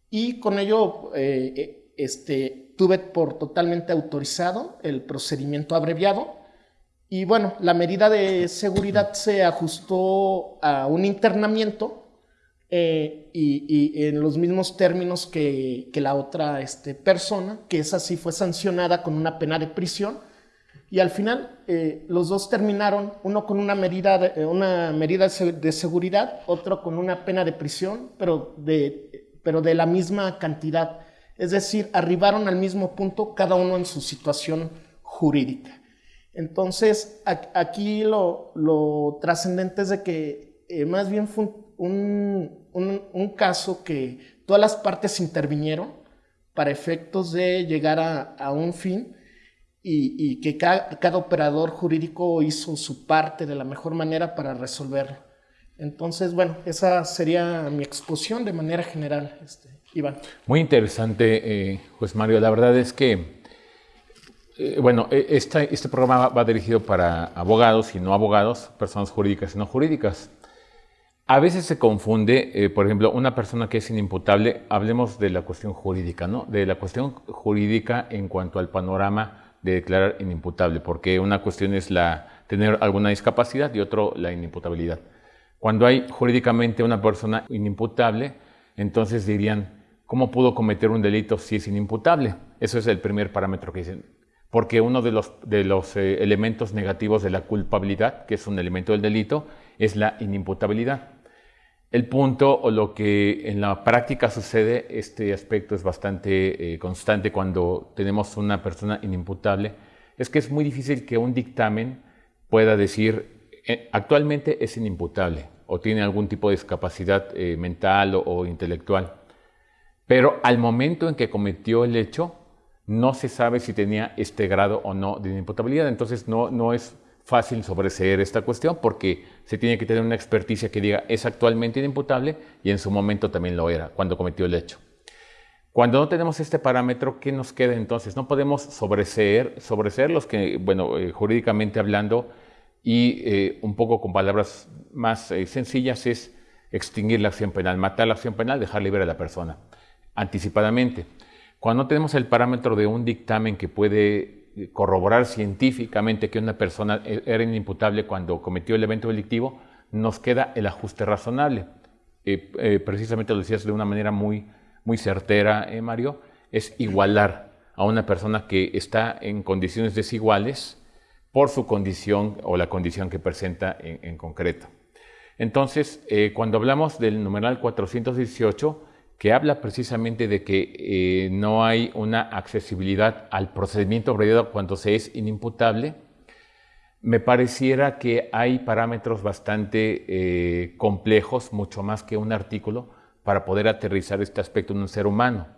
y con ello eh, este, tuve por totalmente autorizado el procedimiento abreviado. Y bueno, la medida de seguridad se ajustó a un internamiento y, en los mismos términos que, la otra este, persona, que esa sí fue sancionada con una pena de prisión y al final eh, los dos terminaron, uno con una medida, de, eh, seguridad, otro con una pena de prisión, pero de la misma cantidad. Es decir, arribaron al mismo punto cada uno en su situación jurídica. Entonces, aquí lo, trascendente es de que eh, más bien fue un, caso que todas las partes intervinieron para efectos de llegar a, un fin y, que cada, operador jurídico hizo su parte de la mejor manera para resolverlo. Entonces, bueno, esa sería mi exposición de manera general, este, Iván. Muy interesante, eh, pues Mario. La verdad es que, eh, bueno, e, este programa va dirigido para abogados y no abogados, personas jurídicas y no jurídicas. A veces se confunde, eh, por ejemplo, una persona que es inimputable, hablemos de la cuestión jurídica, ¿no? De la cuestión jurídica en cuanto al panorama de declarar inimputable, porque una cuestión es la tener alguna discapacidad y otro la inimputabilidad. Cuando hay jurídicamente una persona inimputable, entonces dirían, ¿cómo pudo cometer un delito si es inimputable? Eso es el primer parámetro que dicen. Porque uno de los, de los eh, elementos negativos de la culpabilidad, que es un elemento del delito, es la inimputabilidad. El punto o lo que en la práctica sucede, este aspecto es bastante eh, constante cuando tenemos una persona inimputable, es que es muy difícil que un dictamen pueda decir eh, actualmente es inimputable o tiene algún tipo de discapacidad mental o, intelectual. Pero al momento en que cometió el hecho, no se sabe si tenía este grado o no de inimputabilidad. Entonces no, no es fácil sobreseer esta cuestión porque se tiene que tener una experticia que diga es actualmente inimputable y en su momento también lo era cuando cometió el hecho. Cuando no tenemos este parámetro, ¿qué nos queda entonces? No podemos sobreseer, sobreseer los que, bueno, eh, jurídicamente hablando y eh, un poco con palabras más eh, sencillas es extinguir la acción penal, matar la acción penal, dejar libre a la persona anticipadamente. Cuando tenemos el parámetro de un dictamen que puede corroborar científicamente que una persona e-, era inimputable cuando cometió el evento delictivo, nos queda el ajuste razonable. Eh, eh, precisamente lo decías de una manera muy, muy certera, eh, Mario, es igualar a una persona que está en condiciones desiguales por su condición o la condición que presenta en, en concreto. Entonces, cuando hablamos del numeral 418, que habla precisamente de que eh, no hay una accesibilidad al procedimiento abreviado cuando se es inimputable, me pareciera que hay parámetros bastante eh, complejos, mucho más que un artículo, para poder aterrizar este aspecto en un ser humano.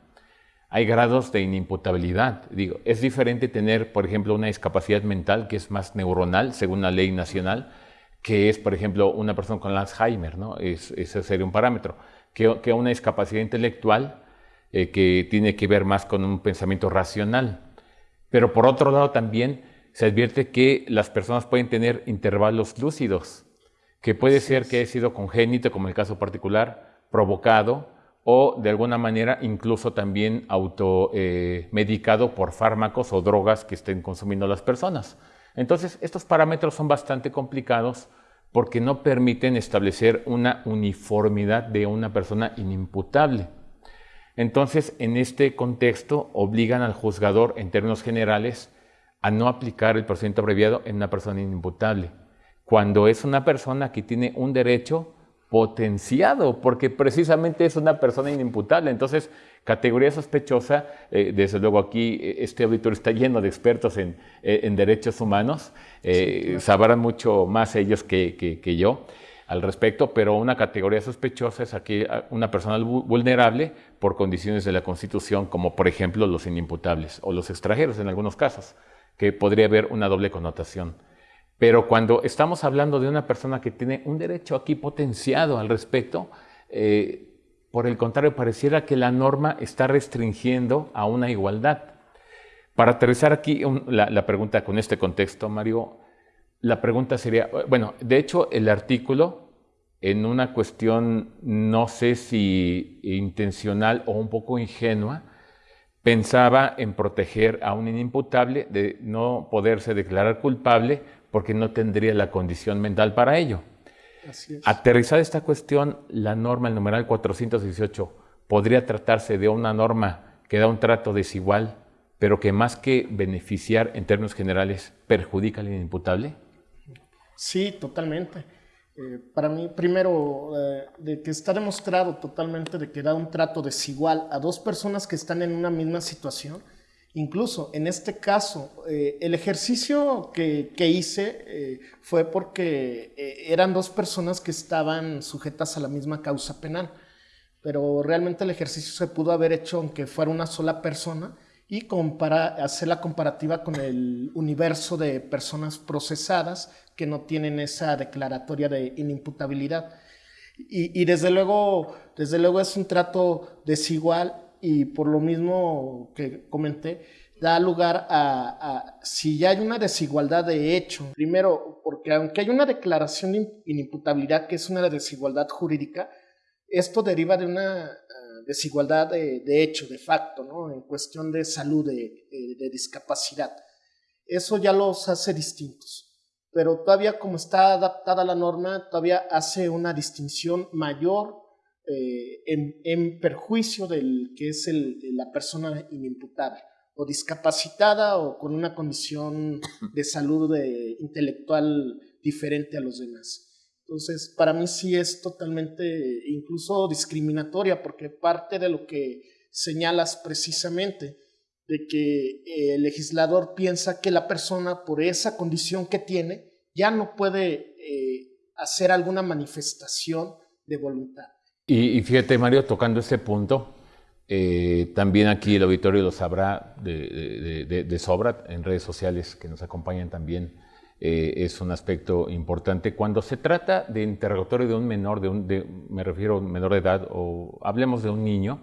Hay grados de inimputabilidad. Digo, es diferente tener, por ejemplo, una discapacidad mental que es más neuronal, según la ley nacional, que es, por ejemplo, una persona con Alzheimer, ¿no? ese sería un parámetro que, una discapacidad intelectual eh, que tiene que ver más con un pensamiento racional. Pero por otro lado también se advierte que las personas pueden tener intervalos lúcidos, que puede ser que haya sido congénito, como el caso particular, provocado, o de alguna manera incluso también automedicado eh, por fármacos o drogas que estén consumiendo las personas. Entonces, estos parámetros son bastante complicados porque no permiten establecer una uniformidad de una persona inimputable. Entonces, en este contexto, obligan al juzgador, en términos generales, a no aplicar el procedimiento abreviado en una persona inimputable, cuando es una persona que tiene un derecho potenciado, porque precisamente es una persona inimputable. Entonces, categoría sospechosa, eh, desde luego aquí eh, este auditorio está lleno de expertos en, eh, derechos humanos, sabrán mucho más ellos que, que, yo al respecto, pero una categoría sospechosa es aquí una persona vulnerable por condiciones de la Constitución, como por ejemplo los inimputables o los extranjeros en algunos casos, que podría haber una doble connotación. Pero cuando estamos hablando de una persona que tiene un derecho aquí potenciado al respecto, eh, por el contrario, pareciera que la norma está restringiendo a una igualdad. Para aterrizar aquí la, pregunta con este contexto, Mario, la pregunta sería, bueno, de hecho el artículo, en una cuestión no sé si intencional o un poco ingenua, pensaba en proteger a un inimputable de no poderse declarar culpable porque no tendría la condición mental para ello. Aterrizar esta cuestión, la norma, el numeral 418, podría tratarse de una norma que da un trato desigual, pero que más que beneficiar en términos generales, perjudica al inimputable? Sí, totalmente. Eh, para mí, primero, eh, de que está demostrado totalmente de que da un trato desigual a dos personas que están en una misma situación, Incluso en este caso, eh, el ejercicio que, hice eh, fue porque eh, eran dos personas que estaban sujetas a la misma causa penal, pero realmente el ejercicio se pudo haber hecho aunque fuera una sola persona y hacer la comparativa con el universo de personas procesadas que no tienen esa declaratoria de inimputabilidad. Y, y desde, luego, desde luego es un trato desigual y por lo mismo que comenté, da lugar a, si ya hay una desigualdad de hecho, primero, porque aunque hay una declaración de inimputabilidad que es una desigualdad jurídica, esto deriva de una ah, desigualdad de, hecho, de facto, ¿no? en cuestión de salud, de, de discapacidad. Eso ya los hace distintos pero todavía como está adaptada la norma, todavía hace una distinción mayor eh, en, perjuicio del que es la persona inimputable o discapacitada o con una condición (laughs) de salud intelectual diferente a los demás. Entonces, para mí sí es totalmente incluso discriminatoria porque parte de lo que señalas precisamente de que el legislador piensa que la persona por esa condición que tiene ya no puede eh, hacer alguna manifestación de voluntad. Y, fíjate, Mario, tocando ese punto, eh, también aquí el auditorio lo sabrá de, sobra en redes sociales que nos acompañan también. Eh, es un aspecto importante. Cuando se trata de interrogatorio de un menor, de un, me refiero a un menor de edad, o hablemos de un niño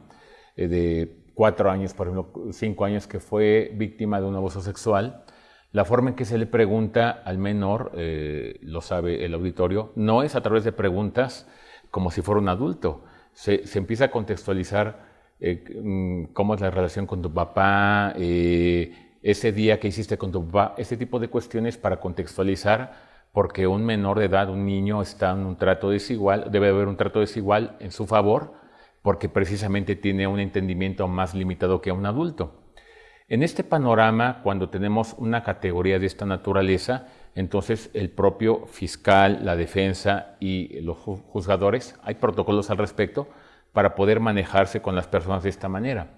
eh, de cuatro años, por ejemplo, cinco años, que fue víctima de un abuso sexual, la forma en que se le pregunta al menor, lo sabe el auditorio, no es a través de preguntas como si fuera un adulto. Se, empieza a contextualizar eh, mm, cómo es la relación con tu papá, eh, ese día que hiciste con tu papá, ese tipo de cuestiones para contextualizar, porque un menor de edad, un niño, está en un trato desigual, debe haber un trato desigual en su favor, porque precisamente tiene un entendimiento más limitado que un adulto. En este panorama, cuando tenemos una categoría de esta naturaleza, entonces el propio fiscal, la defensa y los juzgadores, hay protocolos al respecto para poder manejarse con las personas de esta manera.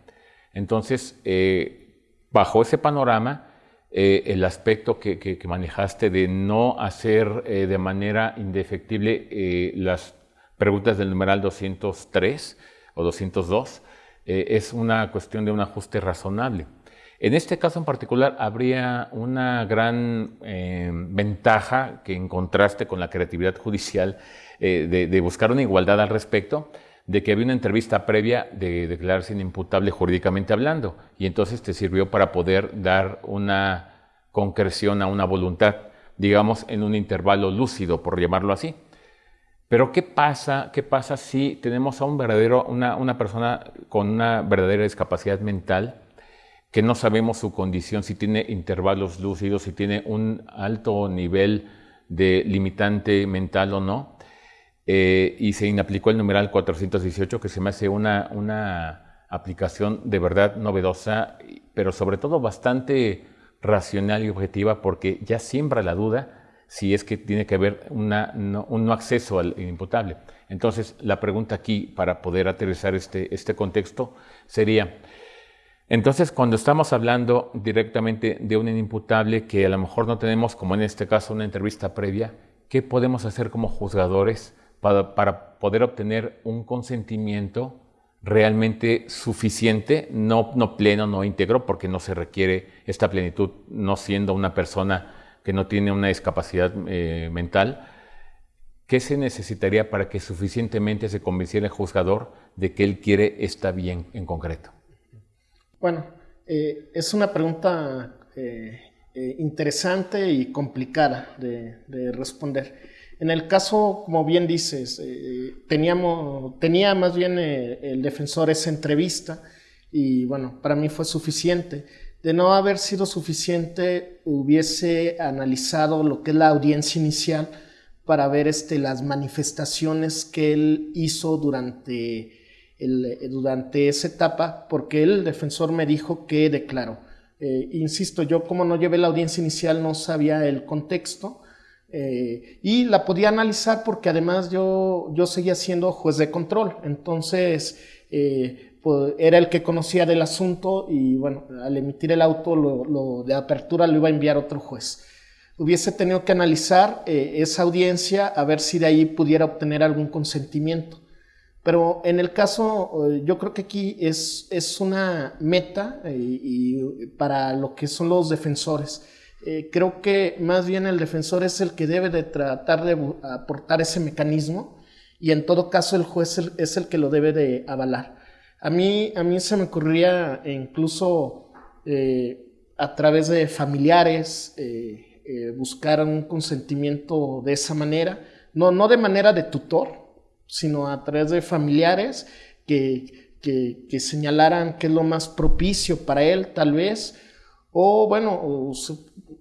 Entonces, eh, bajo ese panorama, eh, el aspecto que, manejaste de no hacer eh, de manera indefectible las preguntas del numeral 203 o 202 es una cuestión de un ajuste razonable. En este caso en particular habría una gran eh, ventaja que en contraste con la creatividad judicial eh, de, buscar una igualdad al respecto, de que había una entrevista previa de declararse inimputable jurídicamente hablando y entonces te sirvió para poder dar una concreción a una voluntad, digamos, en un intervalo lúcido, por llamarlo así. Pero ¿qué pasa, qué pasa si tenemos a un verdadero, una, una persona con una verdadera discapacidad mental? Que no sabemos su condición, si tiene intervalos lúcidos, si tiene un alto nivel de limitante mental o no. Eh, y se inaplicó el numeral 418, que se me hace una, una aplicación de verdad novedosa, pero sobre todo bastante racional y objetiva, porque ya siembra la duda si es que tiene que haber un no acceso al imputable. Entonces, la pregunta aquí, para poder aterrizar este, este contexto, sería, entonces, cuando estamos hablando directamente de un inimputable que a lo mejor no tenemos, como en este caso, una entrevista previa, ¿qué podemos hacer como juzgadores para, para poder obtener un consentimiento realmente suficiente, no, no pleno, no íntegro, porque no se requiere esta plenitud, no siendo una persona que no tiene una discapacidad eh, mental, ¿qué se necesitaría para que suficientemente se convenciera el juzgador de que él quiere esta bien en concreto? Bueno, eh, es una pregunta eh, interesante y complicada de, responder. En el caso, como bien dices, teníamos, tenía más bien el defensor esa entrevista y bueno, para mí fue suficiente de no haber sido suficiente, hubiese analizado lo que es la audiencia inicial para ver este, las manifestaciones que él hizo durante, durante esa etapa, porque el defensor me dijo que declaró. Eh, insisto, yo como no llevé la audiencia inicial no sabía el contexto eh, y la podía analizar porque además yo, yo seguía siendo juez de control. Entonces, eh, pues, era el que conocía del asunto y bueno, al emitir el auto de apertura lo iba a enviar otro juez. Hubiese tenido que analizar eh, esa audiencia a ver si de ahí pudiera obtener algún consentimiento. Pero en el caso, eh, yo creo que aquí es, es una meta eh, y, para lo que son los defensores. creo que más bien el defensor es el que debe de tratar de aportar ese mecanismo y en todo caso el juez es el que lo debe de avalar. A mí, a mí se me ocurría incluso eh, a través de familiares eh, eh, buscar un consentimiento de esa manera, no, no de manera de tutor, sino a través de familiares que, que, señalaran qué es lo más propicio para él, tal vez, o bueno,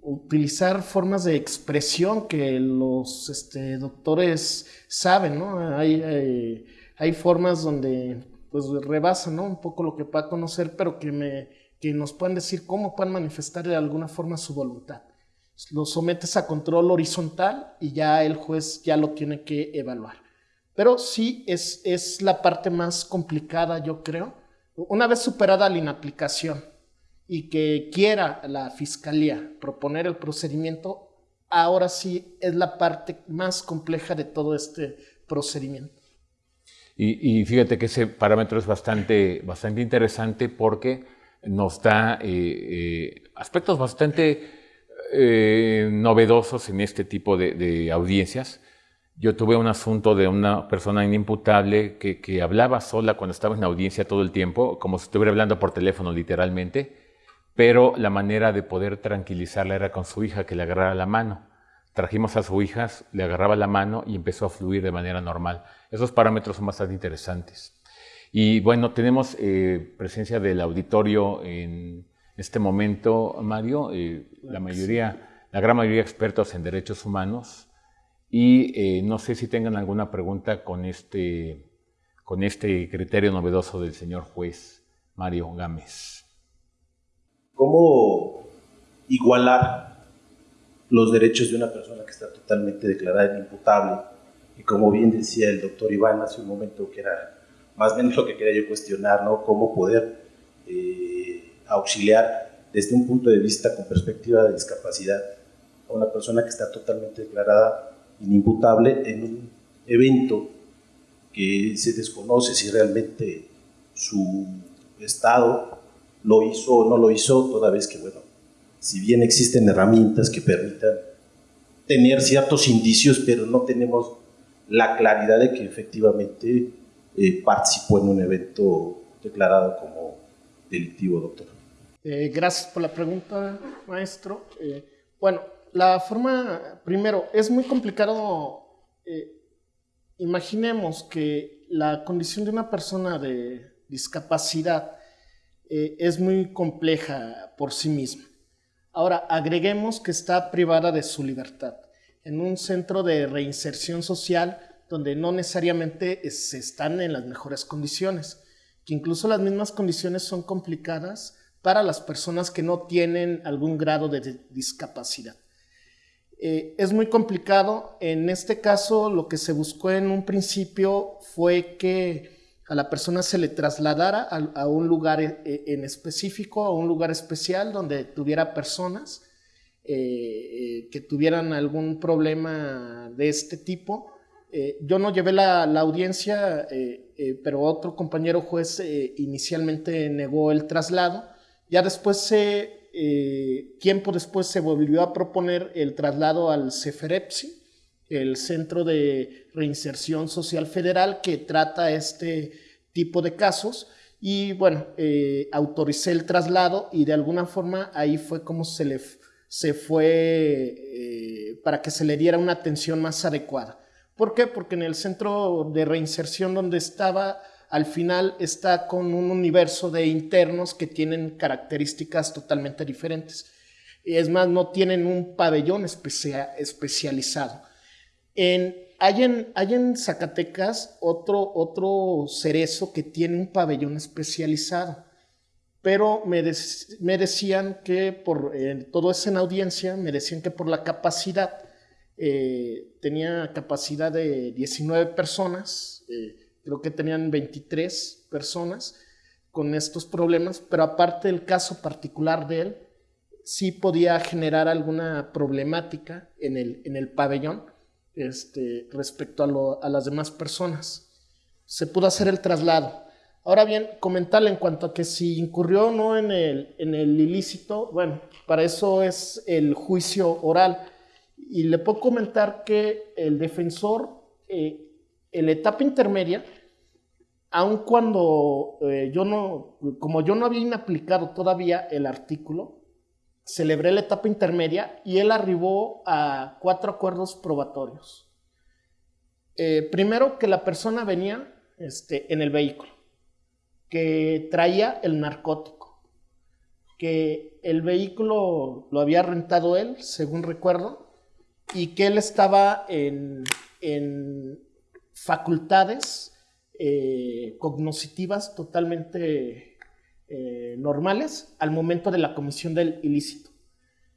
utilizar formas de expresión que los este, doctores saben, ¿no? Hay, hay formas donde pues rebasa, ¿no? Un poco lo que pueda conocer, pero que, me, que nos puedan decir cómo pueden manifestar de alguna forma su voluntad. Lo sometes a control horizontal y ya el juez ya lo tiene que evaluar. Pero sí es, es la parte más complicada, yo creo. Una vez superada la inaplicación y que quiera la fiscalía proponer el procedimiento, ahora sí es la parte más compleja de todo este procedimiento. Y, fíjate que ese parámetro es bastante, bastante interesante porque nos da eh, eh, aspectos bastante eh, novedosos en este tipo de, audiencias. Yo tuve un asunto de una persona inimputable que, que, hablaba sola cuando estaba en audiencia todo el tiempo, como si estuviera hablando por teléfono literalmente, pero la manera de poder tranquilizarla era con su hija que le agarrara la mano. Trajimos a su hija, le agarraba la mano y empezó a fluir de manera normal. Esos parámetros son bastante interesantes. Y bueno, tenemos eh, presencia del auditorio en este momento, Mario, eh, la mayoría, la gran mayoría expertos en derechos humanos. Y eh, no sé si tengan alguna pregunta con este, con este criterio novedoso del señor juez Mario Gámez. ¿Cómo igualar los derechos de una persona que está totalmente declarada inimputable. Y como bien decía el doctor Iván hace un momento, que era más o menos lo que quería yo cuestionar, ¿no? Cómo poder eh, auxiliar desde un punto de vista con perspectiva de discapacidad a una persona que está totalmente declarada inimputable en un evento que se desconoce si realmente su estado lo hizo o no lo hizo, toda vez que, bueno, si bien existen herramientas que permitan tener ciertos indicios, pero no tenemos la claridad de que efectivamente eh, participó en un evento declarado como delictivo, doctor. Eh, gracias por la pregunta, maestro. Eh, bueno, la forma, primero, es muy complicado. imaginemos que la condición de una persona de discapacidad es muy compleja por sí misma. Ahora, agreguemos que está privada de su libertad en un centro de reinserción social donde no necesariamente se están en las mejores condiciones, que incluso las mismas condiciones son complicadas para las personas que no tienen algún grado de discapacidad. Eh, es muy complicado. En este caso, lo que se buscó en un principio fue que a la persona se le trasladara a, un lugar eh, en específico, a un lugar especial donde tuviera personas eh, que tuvieran algún problema de este tipo. yo no llevé la, la audiencia, pero otro compañero juez inicialmente negó el traslado. Ya después se eh, tiempo después se volvió a proponer el traslado al CEFEREPSI, el Centro de Reinserción Social Federal que trata este tipo de casos. Y bueno, eh, autoricé el traslado y de alguna forma ahí fue como se le se fue eh, para que se le diera una atención más adecuada. ¿Por qué? Porque en el centro de reinserción donde estaba al final está con un universo de internos que tienen características totalmente diferentes. Es más, no tienen un pabellón especializado. Hay, en, Zacatecas otro, otro cerezo que tiene un pabellón especializado, pero me, decían que por todo eso en audiencia, me decían que por la capacidad, eh, tenía capacidad de 19 personas, eh, creo que tenían 23 personas con estos problemas, pero aparte del caso particular de él, sí podía generar alguna problemática en el, en el pabellón este, respecto a, a las demás personas. Se pudo hacer el traslado. Ahora bien, comentarle en cuanto a que si incurrió o no en el, en el ilícito, bueno, para eso es el juicio oral. Y le puedo comentar que el defensor, eh, en la etapa intermedia, aun cuando eh, yo no, como yo no había aplicado todavía el artículo, celebré la etapa intermedia y él arribó a cuatro acuerdos probatorios. Eh, primero, que la persona venía este, en el vehículo, que traía el narcótico, que el vehículo lo había rentado él, según recuerdo, y que él estaba en, en facultades eh, totalmente eh, normales al momento de la comisión del ilícito.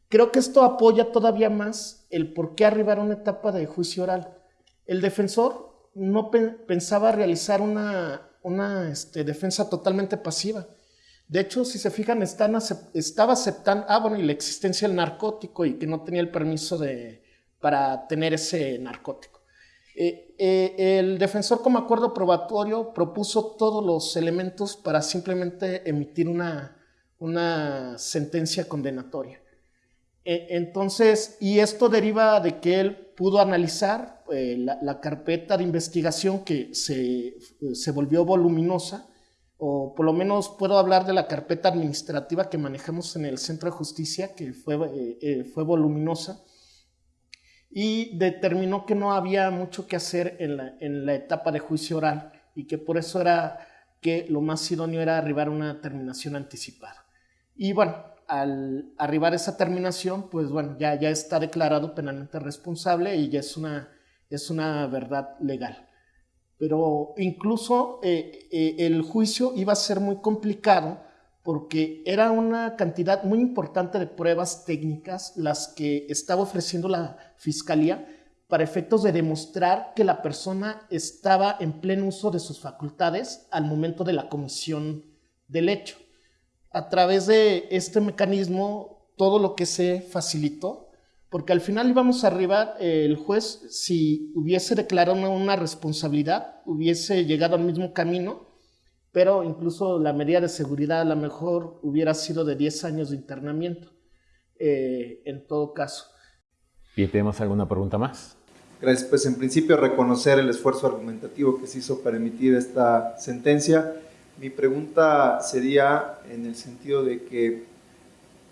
Creo que esto apoya todavía más el por qué arribar a una etapa de juicio oral. El defensor no pensaba realizar una, este, defensa totalmente pasiva. De hecho, si se fijan, estaba aceptando, ah, y la existencia del narcótico y que no tenía el permiso para tener ese narcótico. Eh, eh, el defensor como acuerdo probatorio propuso todos los elementos para simplemente emitir una, sentencia condenatoria. E, entonces, y esto deriva de que él pudo analizar eh, la, carpeta de investigación que se, volvió voluminosa, o por lo menos puedo hablar de la carpeta administrativa que manejamos en el Centro de Justicia, que fue voluminosa y determinó que no había mucho que hacer en la, en la etapa de juicio oral y que por eso era que lo más idóneo era arribar a una terminación anticipada. Y bueno, al arribar a esa terminación, pues bueno, ya, ya está declarado penalmente responsable y ya es una, es una verdad legal. Pero incluso eh, eh, el juicio iba a ser muy complicado porque era una cantidad muy importante de pruebas técnicas las que estaba ofreciendo la fiscalía para efectos de demostrar que la persona estaba en pleno uso de sus facultades al momento de la comisión del hecho. A través de este mecanismo, todo lo que se facilitó, porque al final íbamos a arribar, eh, el juez, si hubiese declarado una responsabilidad, hubiese llegado al mismo camino pero incluso la medida de seguridad a lo mejor hubiera sido de 10 años de internamiento, eh, en todo caso. ¿Y tenemos alguna pregunta más? Gracias. Pues en principio reconocer el esfuerzo argumentativo que se hizo para emitir esta sentencia. Mi pregunta sería en el sentido de que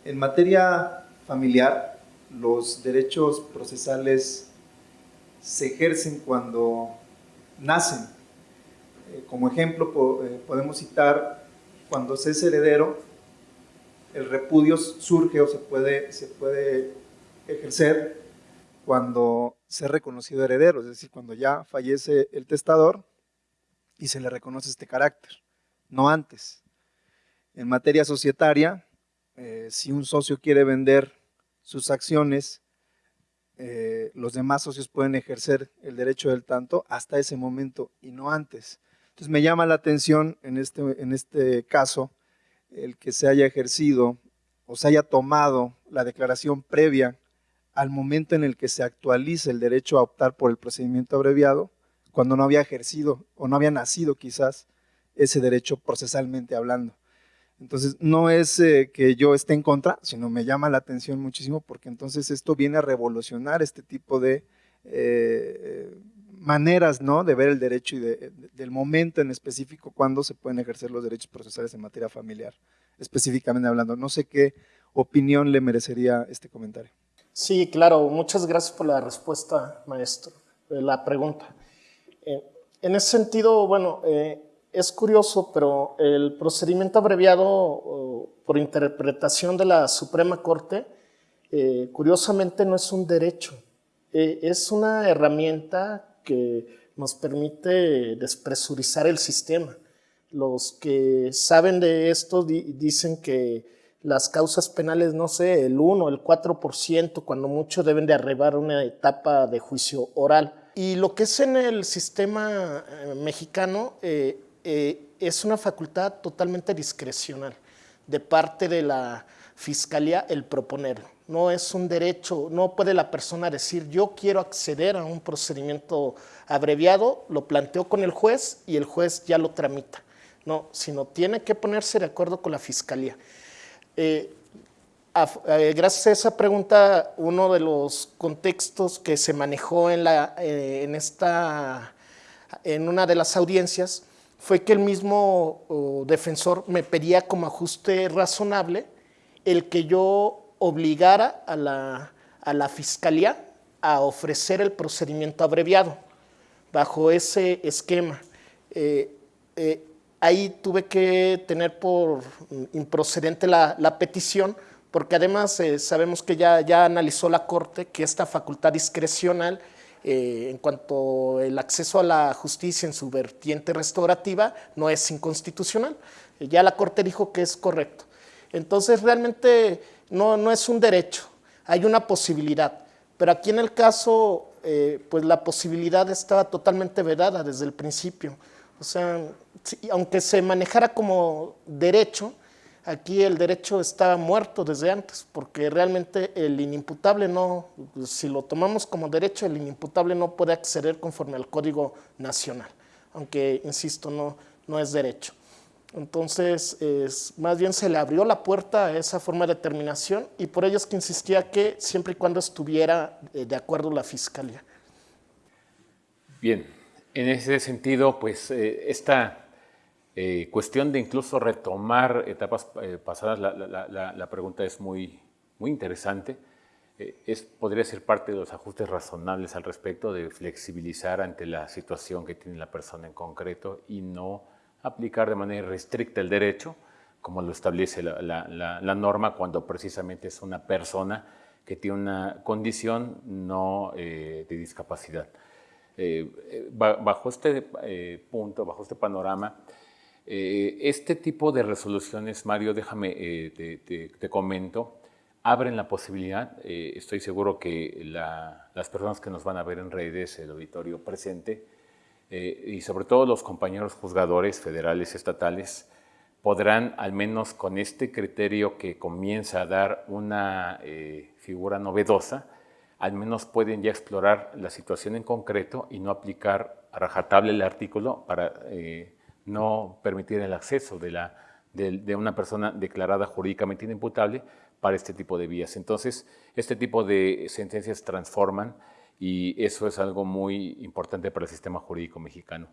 en materia familiar los derechos procesales se ejercen cuando nacen eh, como ejemplo eh, podemos citar cuando se es heredero, el repudio surge o se puede, se puede ejercer cuando se ha reconocido heredero, es decir, cuando ya fallece el testador y se le reconoce este carácter, no antes. En materia societaria, eh, si un socio quiere vender sus acciones los demás socios pueden ejercer el derecho del tanto hasta ese momento y no antes. Entonces me llama la atención en este, en este caso el que se haya ejercido o se haya tomado la declaración previa al momento en el que se actualiza el derecho a optar por el procedimiento abreviado, cuando no había ejercido o no había nacido quizás ese derecho procesalmente hablando. Entonces, no es eh, que yo esté en contra, sino me llama la atención muchísimo porque entonces esto viene a revolucionar este tipo de eh, maneras ¿no? de ver el derecho y del momento en específico cuando se pueden ejercer los derechos procesales en materia familiar, específicamente hablando. No sé qué opinión le merecería este comentario. Sí, claro. Muchas gracias por la respuesta, maestro, la pregunta. Eh, en ese sentido, bueno, es curioso, pero el procedimiento abreviado por interpretación de la Suprema Corte, eh, curiosamente no es un derecho, eh, es una herramienta que nos permite despresurizar el sistema. Los que saben de esto dicen que las causas penales, no sé, el 1, el 4%, cuando mucho deben de arribar una etapa de juicio oral. Y lo que es en el sistema eh, mexicano, eh, es una facultad totalmente discrecional de parte de la fiscalía el proponerlo. No es un derecho, no puede la persona decir yo quiero acceder a un procedimiento abreviado, lo planteo con el juez y el juez ya lo tramita. No, sino tiene que ponerse de acuerdo con la fiscalía. Eh, eh, gracias a esa pregunta, uno de los contextos que se manejó en, la, en, esta, en una de las audiencias fue que el mismo defensor me pedía como ajuste razonable el que yo obligara a la, a la fiscalía a ofrecer el procedimiento abreviado bajo ese esquema. Eh, eh, ahí tuve que tener por improcedente la, la petición, porque además eh, sabemos que ya, ya analizó la Corte que esta facultad discrecional en cuanto el acceso a la justicia en su vertiente restaurativa no es inconstitucional. Ya la Corte dijo que es correcto. Entonces realmente no, no es un derecho, hay una posibilidad. Pero aquí en el caso, eh, pues la posibilidad estaba totalmente vedada desde el principio. O sea, aunque se manejara como derecho, Aquí el derecho está muerto desde antes, porque realmente el inimputable no, si lo tomamos como derecho, el inimputable no puede acceder conforme al Código Nacional, aunque, insisto, no, no es derecho. Entonces, es, más bien se le abrió la puerta a esa forma de determinación y por ello es que insistía que siempre y cuando estuviera eh, de acuerdo la Fiscalía. Bien, en ese sentido, pues eh, esta eh, cuestión de incluso retomar etapas pasadas, la, pregunta es muy, muy interesante. Es, podría ser parte de los ajustes razonables al respecto de flexibilizar ante la situación que tiene la persona en concreto y no aplicar de manera restricta el derecho, como lo establece la, norma cuando precisamente es una persona que tiene una condición no de discapacidad. bajo este punto, bajo este panorama, eh, este tipo de resoluciones, Mario, déjame, eh, te, comento, abren la posibilidad, eh, estoy seguro que las personas que nos van a ver en redes, el auditorio presente, y sobre todo los compañeros juzgadores federales, estatales, podrán, al menos con este criterio que comienza a dar una figura novedosa, al menos pueden ya explorar la situación en concreto y no aplicar a rajatable el artículo para no permitir el acceso de, la, de, una persona declarada jurídicamente inimputable para este tipo de vías. Entonces, este tipo de sentencias transforman y eso es algo muy importante para el sistema jurídico mexicano.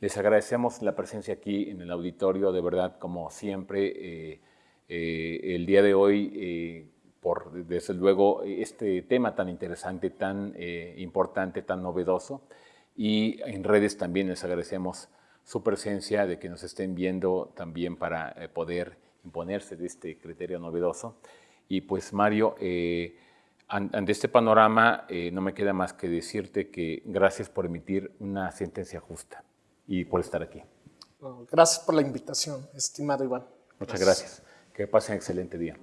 Les agradecemos la presencia aquí en el auditorio, de verdad, como siempre, eh, eh, el día de hoy, eh, por desde luego este tema tan interesante, tan importante, tan novedoso, y en redes también les agradecemos su presencia, de que nos estén viendo también para eh, poder imponerse de este criterio novedoso. Y pues Mario, eh, ante este panorama eh, no me queda más que decirte que gracias por emitir una sentencia justa y por estar aquí. Gracias por la invitación, estimado Iván. Muchas gracias. Que pasen excelente día.